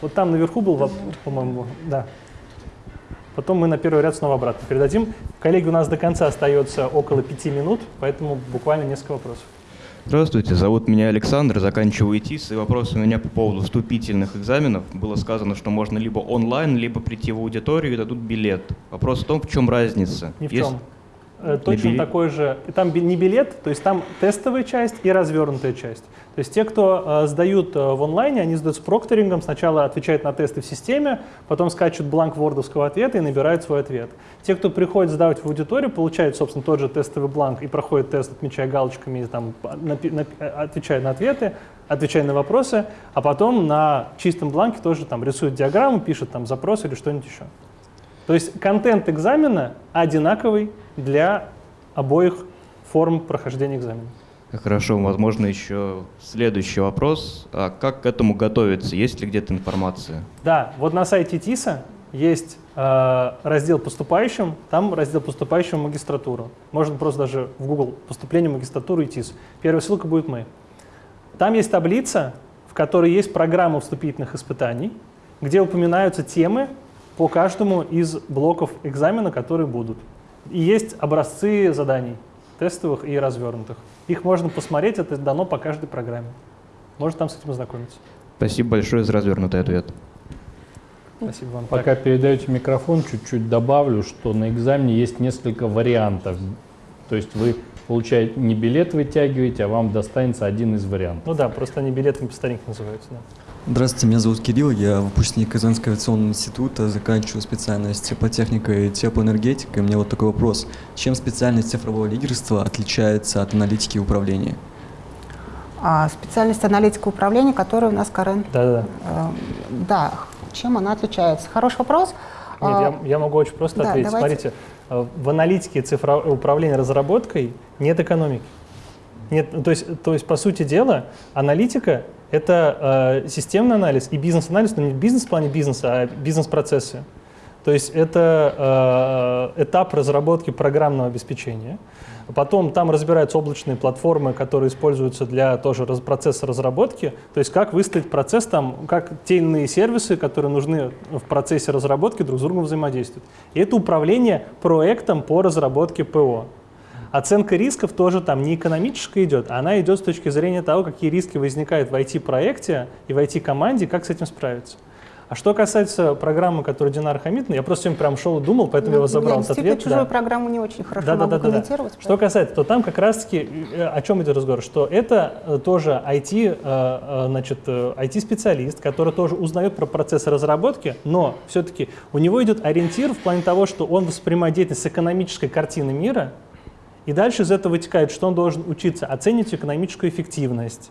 Вот там наверху был, по-моему, да. Потом мы на первый ряд снова обратно передадим. Коллеги, у нас до конца остается около пяти минут, поэтому буквально несколько вопросов. Здравствуйте, зовут меня Александр, заканчиваю ИТИС, и вопрос у меня по поводу вступительных экзаменов. Было сказано, что можно либо онлайн, либо прийти в аудиторию и дадут билет. Вопрос в том, в чем разница. Ни в Есть... чем. Э, точно билет... такой же. Там не билет, то есть там тестовая часть и развернутая часть. То есть те, кто э, сдают э, в онлайне, они сдают с прокторингом, сначала отвечают на тесты в системе, потом скачут бланк вордовского ответа и набирают свой ответ. Те, кто приходит сдавать в аудиторию, получают, собственно, тот же тестовый бланк и проходят тест, отмечая галочками, там, на, на, отвечая на ответы, отвечая на вопросы, а потом на чистом бланке тоже там рисуют диаграмму, пишут там запрос или что-нибудь еще. То есть контент экзамена одинаковый для обоих форм прохождения экзамена. Хорошо, возможно, еще следующий вопрос. А как к этому готовиться? Есть ли где-то информация? Да, вот на сайте ТИСа есть э, раздел «Поступающим», там раздел «Поступающим в магистратуру». Можно просто даже в Google «Поступление в магистратуру» и ТИС. Первая ссылка будет «Мы». Там есть таблица, в которой есть программа вступительных испытаний, где упоминаются темы по каждому из блоков экзамена, которые будут. И есть образцы заданий, тестовых и развернутых. Их можно посмотреть, это дано по каждой программе. Можно там с этим ознакомиться. Спасибо большое за развернутый ответ. Спасибо вам. Пока так. передаете микрофон, чуть-чуть добавлю, что на экзамене есть несколько вариантов. То есть вы получаете не билет вытягиваете, а вам достанется один из вариантов. Ну да, просто они билетами по старинке называются. Да. Здравствуйте, меня зовут Кирилл, я выпускник Казанского авиационного института, заканчиваю специальность теплотехника и теплоэнергетика. И у меня вот такой вопрос. Чем специальность цифрового лидерства отличается от аналитики управления? А, специальность аналитика управления, которая у нас, Карен. Да-да-да. Э, да, чем она отличается? Хороший вопрос. Нет, а, я, я могу очень просто да, ответить. Давайте. Смотрите, э, в аналитике цифрового управления разработкой нет экономики. Нет, то есть, то есть, по сути дела, аналитика — это э, системный анализ и бизнес-анализ, но не бизнес в плане бизнеса, а бизнес-процессы. То есть это э, этап разработки программного обеспечения. Потом там разбираются облачные платформы, которые используются для тоже раз, процесса разработки. То есть как выставить процесс там, как те иные сервисы, которые нужны в процессе разработки, друг с другом взаимодействуют. И это управление проектом по разработке ПО. Оценка рисков тоже там не экономическая идет, она идет с точки зрения того, какие риски возникают в IT-проекте и в IT-команде, как с этим справиться. А что касается программы, которую Динар Хамид, я просто сегодня прям шел и думал, поэтому ну, я вас забрал этот ответ. чужую да. программу не очень хорошо да, могу да, да, комментировать. Да. Что касается, то там как раз-таки, э, о чем идет разговор, что это э, тоже IT, э, значит, IT-специалист, который тоже узнает про процесс разработки, но все-таки у него идет ориентир в плане того, что он воспринимает деятельность с экономической картины мира, и дальше из этого вытекает, что он должен учиться оценивать экономическую эффективность,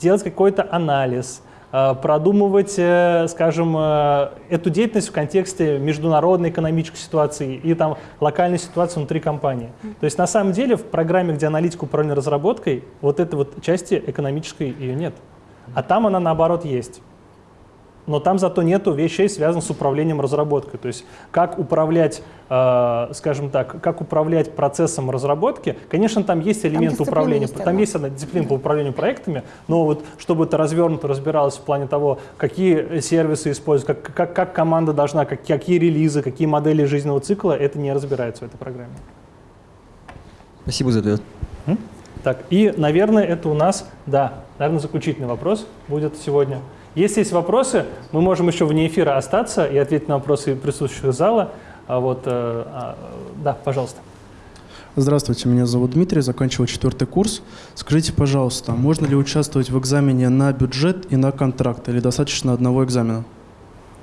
делать какой-то анализ, э, продумывать, э, скажем, э, эту деятельность в контексте международной экономической ситуации и там локальной ситуации внутри компании. То есть на самом деле в программе, где аналитика управления разработкой, вот этой вот части экономической ее нет. А там она наоборот есть но там зато нету вещей, связанных с управлением разработкой. То есть как управлять, э, скажем так, как управлять процессом разработки. Конечно, там есть элементы там управления, есть, там есть одна дисциплина по управлению проектами, но вот чтобы это развернуто разбиралось в плане того, какие сервисы используют, как, как, как команда должна, как, какие релизы, какие модели жизненного цикла, это не разбирается в этой программе. Спасибо за ответ. Так, и, наверное, это у нас, да, наверное, заключительный вопрос будет сегодня. Если есть вопросы, мы можем еще вне эфира остаться и ответить на вопросы присутствующих зала. А вот, э, а, да, пожалуйста. Здравствуйте, меня зовут Дмитрий, заканчиваю четвертый курс. Скажите, пожалуйста, можно ли участвовать в экзамене на бюджет и на контракт, или достаточно одного экзамена?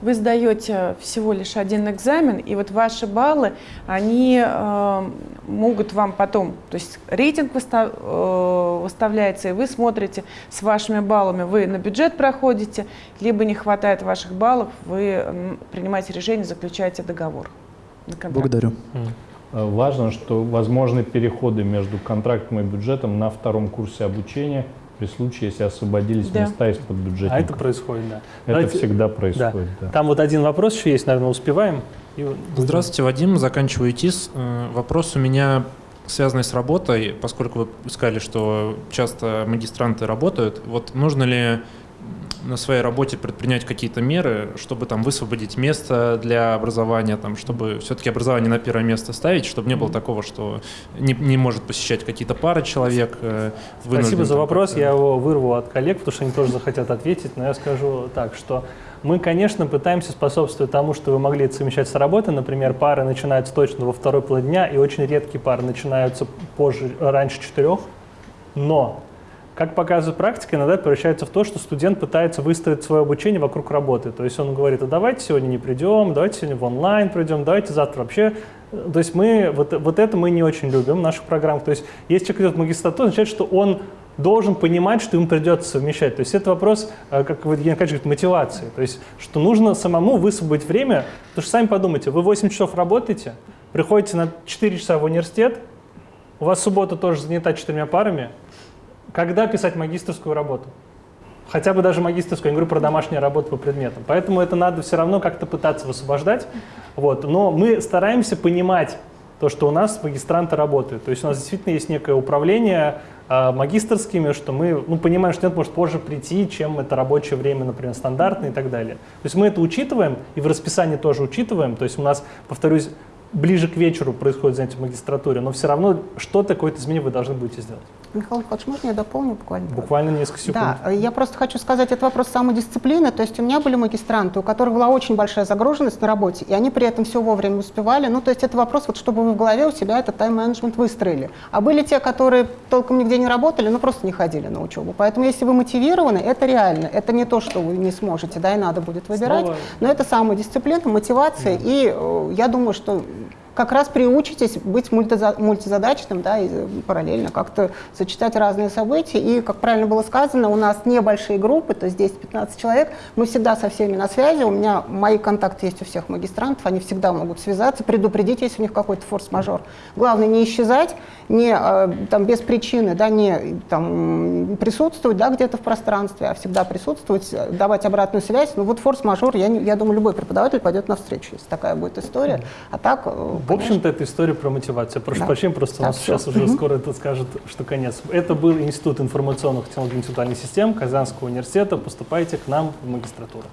вы сдаете всего лишь один экзамен, и вот ваши баллы, они э, могут вам потом, то есть рейтинг выстав, э, выставляется, и вы смотрите с вашими баллами, вы на бюджет проходите, либо не хватает ваших баллов, вы принимаете решение, заключаете договор. Благодарю. Э, важно, что возможны переходы между контрактом и бюджетом на втором курсе обучения при случае, если освободились Да. места из-под бюджета. А это происходит, да. Это Давайте- всегда происходит, да. Там вот один вопрос еще есть, наверное, успеваем. И Здравствуйте, Вадим, заканчиваю ИТИС. Э, Вопрос у меня связанный с работой, поскольку вы сказали, что часто магистранты работают. Вот нужно ли на своей работе предпринять какие-то меры, чтобы там высвободить место для образования, там, чтобы все-таки образование на первое место ставить, чтобы не было такого, что не, не может посещать какие-то пары человек. э, Спасибо за вопрос. Я его вырву от коллег, потому что они тоже захотят ответить. Но я скажу так, что мы, конечно, пытаемся способствовать тому, что вы могли это совмещать с работой. Например, пары начинаются точно во второй половине дня, и очень редкие пары начинаются позже, раньше четырех. Но, как показывает практика, иногда превращается в то, что студент пытается выстроить свое обучение вокруг работы. То есть он говорит, а давайте сегодня не придем, давайте сегодня в онлайн придем, давайте завтра вообще. То есть мы, вот, вот это мы не очень любим в наших программах. То есть если человек идет в магистратуру, означает, что он должен понимать, что ему придется совмещать. То есть это вопрос, э, как Евгений Аркадьевич говорит, мотивации. То есть что нужно самому высвободить время, потому что сами подумайте, вы 8 часов работаете, приходите на 4 часа в университет, у вас суббота тоже занята четырьмя парами, когда писать магистрскую работу? Хотя бы даже магистрскую, я говорю про домашнюю работу по предметам. Поэтому это надо все равно как-то пытаться высвобождать. Вот. Но мы стараемся понимать то, что у нас магистранты работают. То есть у нас действительно есть некое управление э, магистрскими, что мы ну, понимаем, что нет, может позже прийти, чем это рабочее время, например, стандартное и так далее. То есть мы это учитываем и в расписании тоже учитываем. То есть у нас, повторюсь, ближе к вечеру происходит занятие в магистратуре, но все равно что-то, какое-то изменение вы должны будете сделать. Михаил Михайлович, можно я дополню буквально? Буквально несколько секунд. Да, я просто хочу сказать, это вопрос самодисциплины. То есть у меня были магистранты, у которых была очень большая загруженность на работе, и они при этом все вовремя успевали. Ну, то есть это вопрос, вот чтобы вы в голове у себя этот тайм-менеджмент выстроили. А были те, которые толком нигде не работали, ну, просто не ходили на учебу. Поэтому если вы мотивированы, это реально. Это не то, что вы не сможете, да, и надо будет выбирать. Снова- Но это самодисциплина, мотивация, и э, я думаю, что как раз приучитесь быть мультиза- мультизадачным, да, и параллельно как-то сочетать разные события. И, как правильно было сказано, у нас небольшие группы, то есть 10-15 человек, мы всегда со всеми на связи, у меня мои контакты есть у всех магистрантов, они всегда могут связаться, предупредить, если у них какой-то форс-мажор. Главное не исчезать, не э, там, без причины, да, не там, присутствовать да, где-то в пространстве, а всегда присутствовать, давать обратную связь. Ну вот форс-мажор, я, я думаю, любой преподаватель пойдет навстречу, если такая будет история. А так, э, В общем-то, это история про мотивацию. Прошу Да. прощения, просто у Да, нас всё. сейчас уже Мгм. скоро это скажет, что конец. Это был Институт информационных технологий и интеллектуальных систем Казанского университета. Поступайте к нам в магистратуру.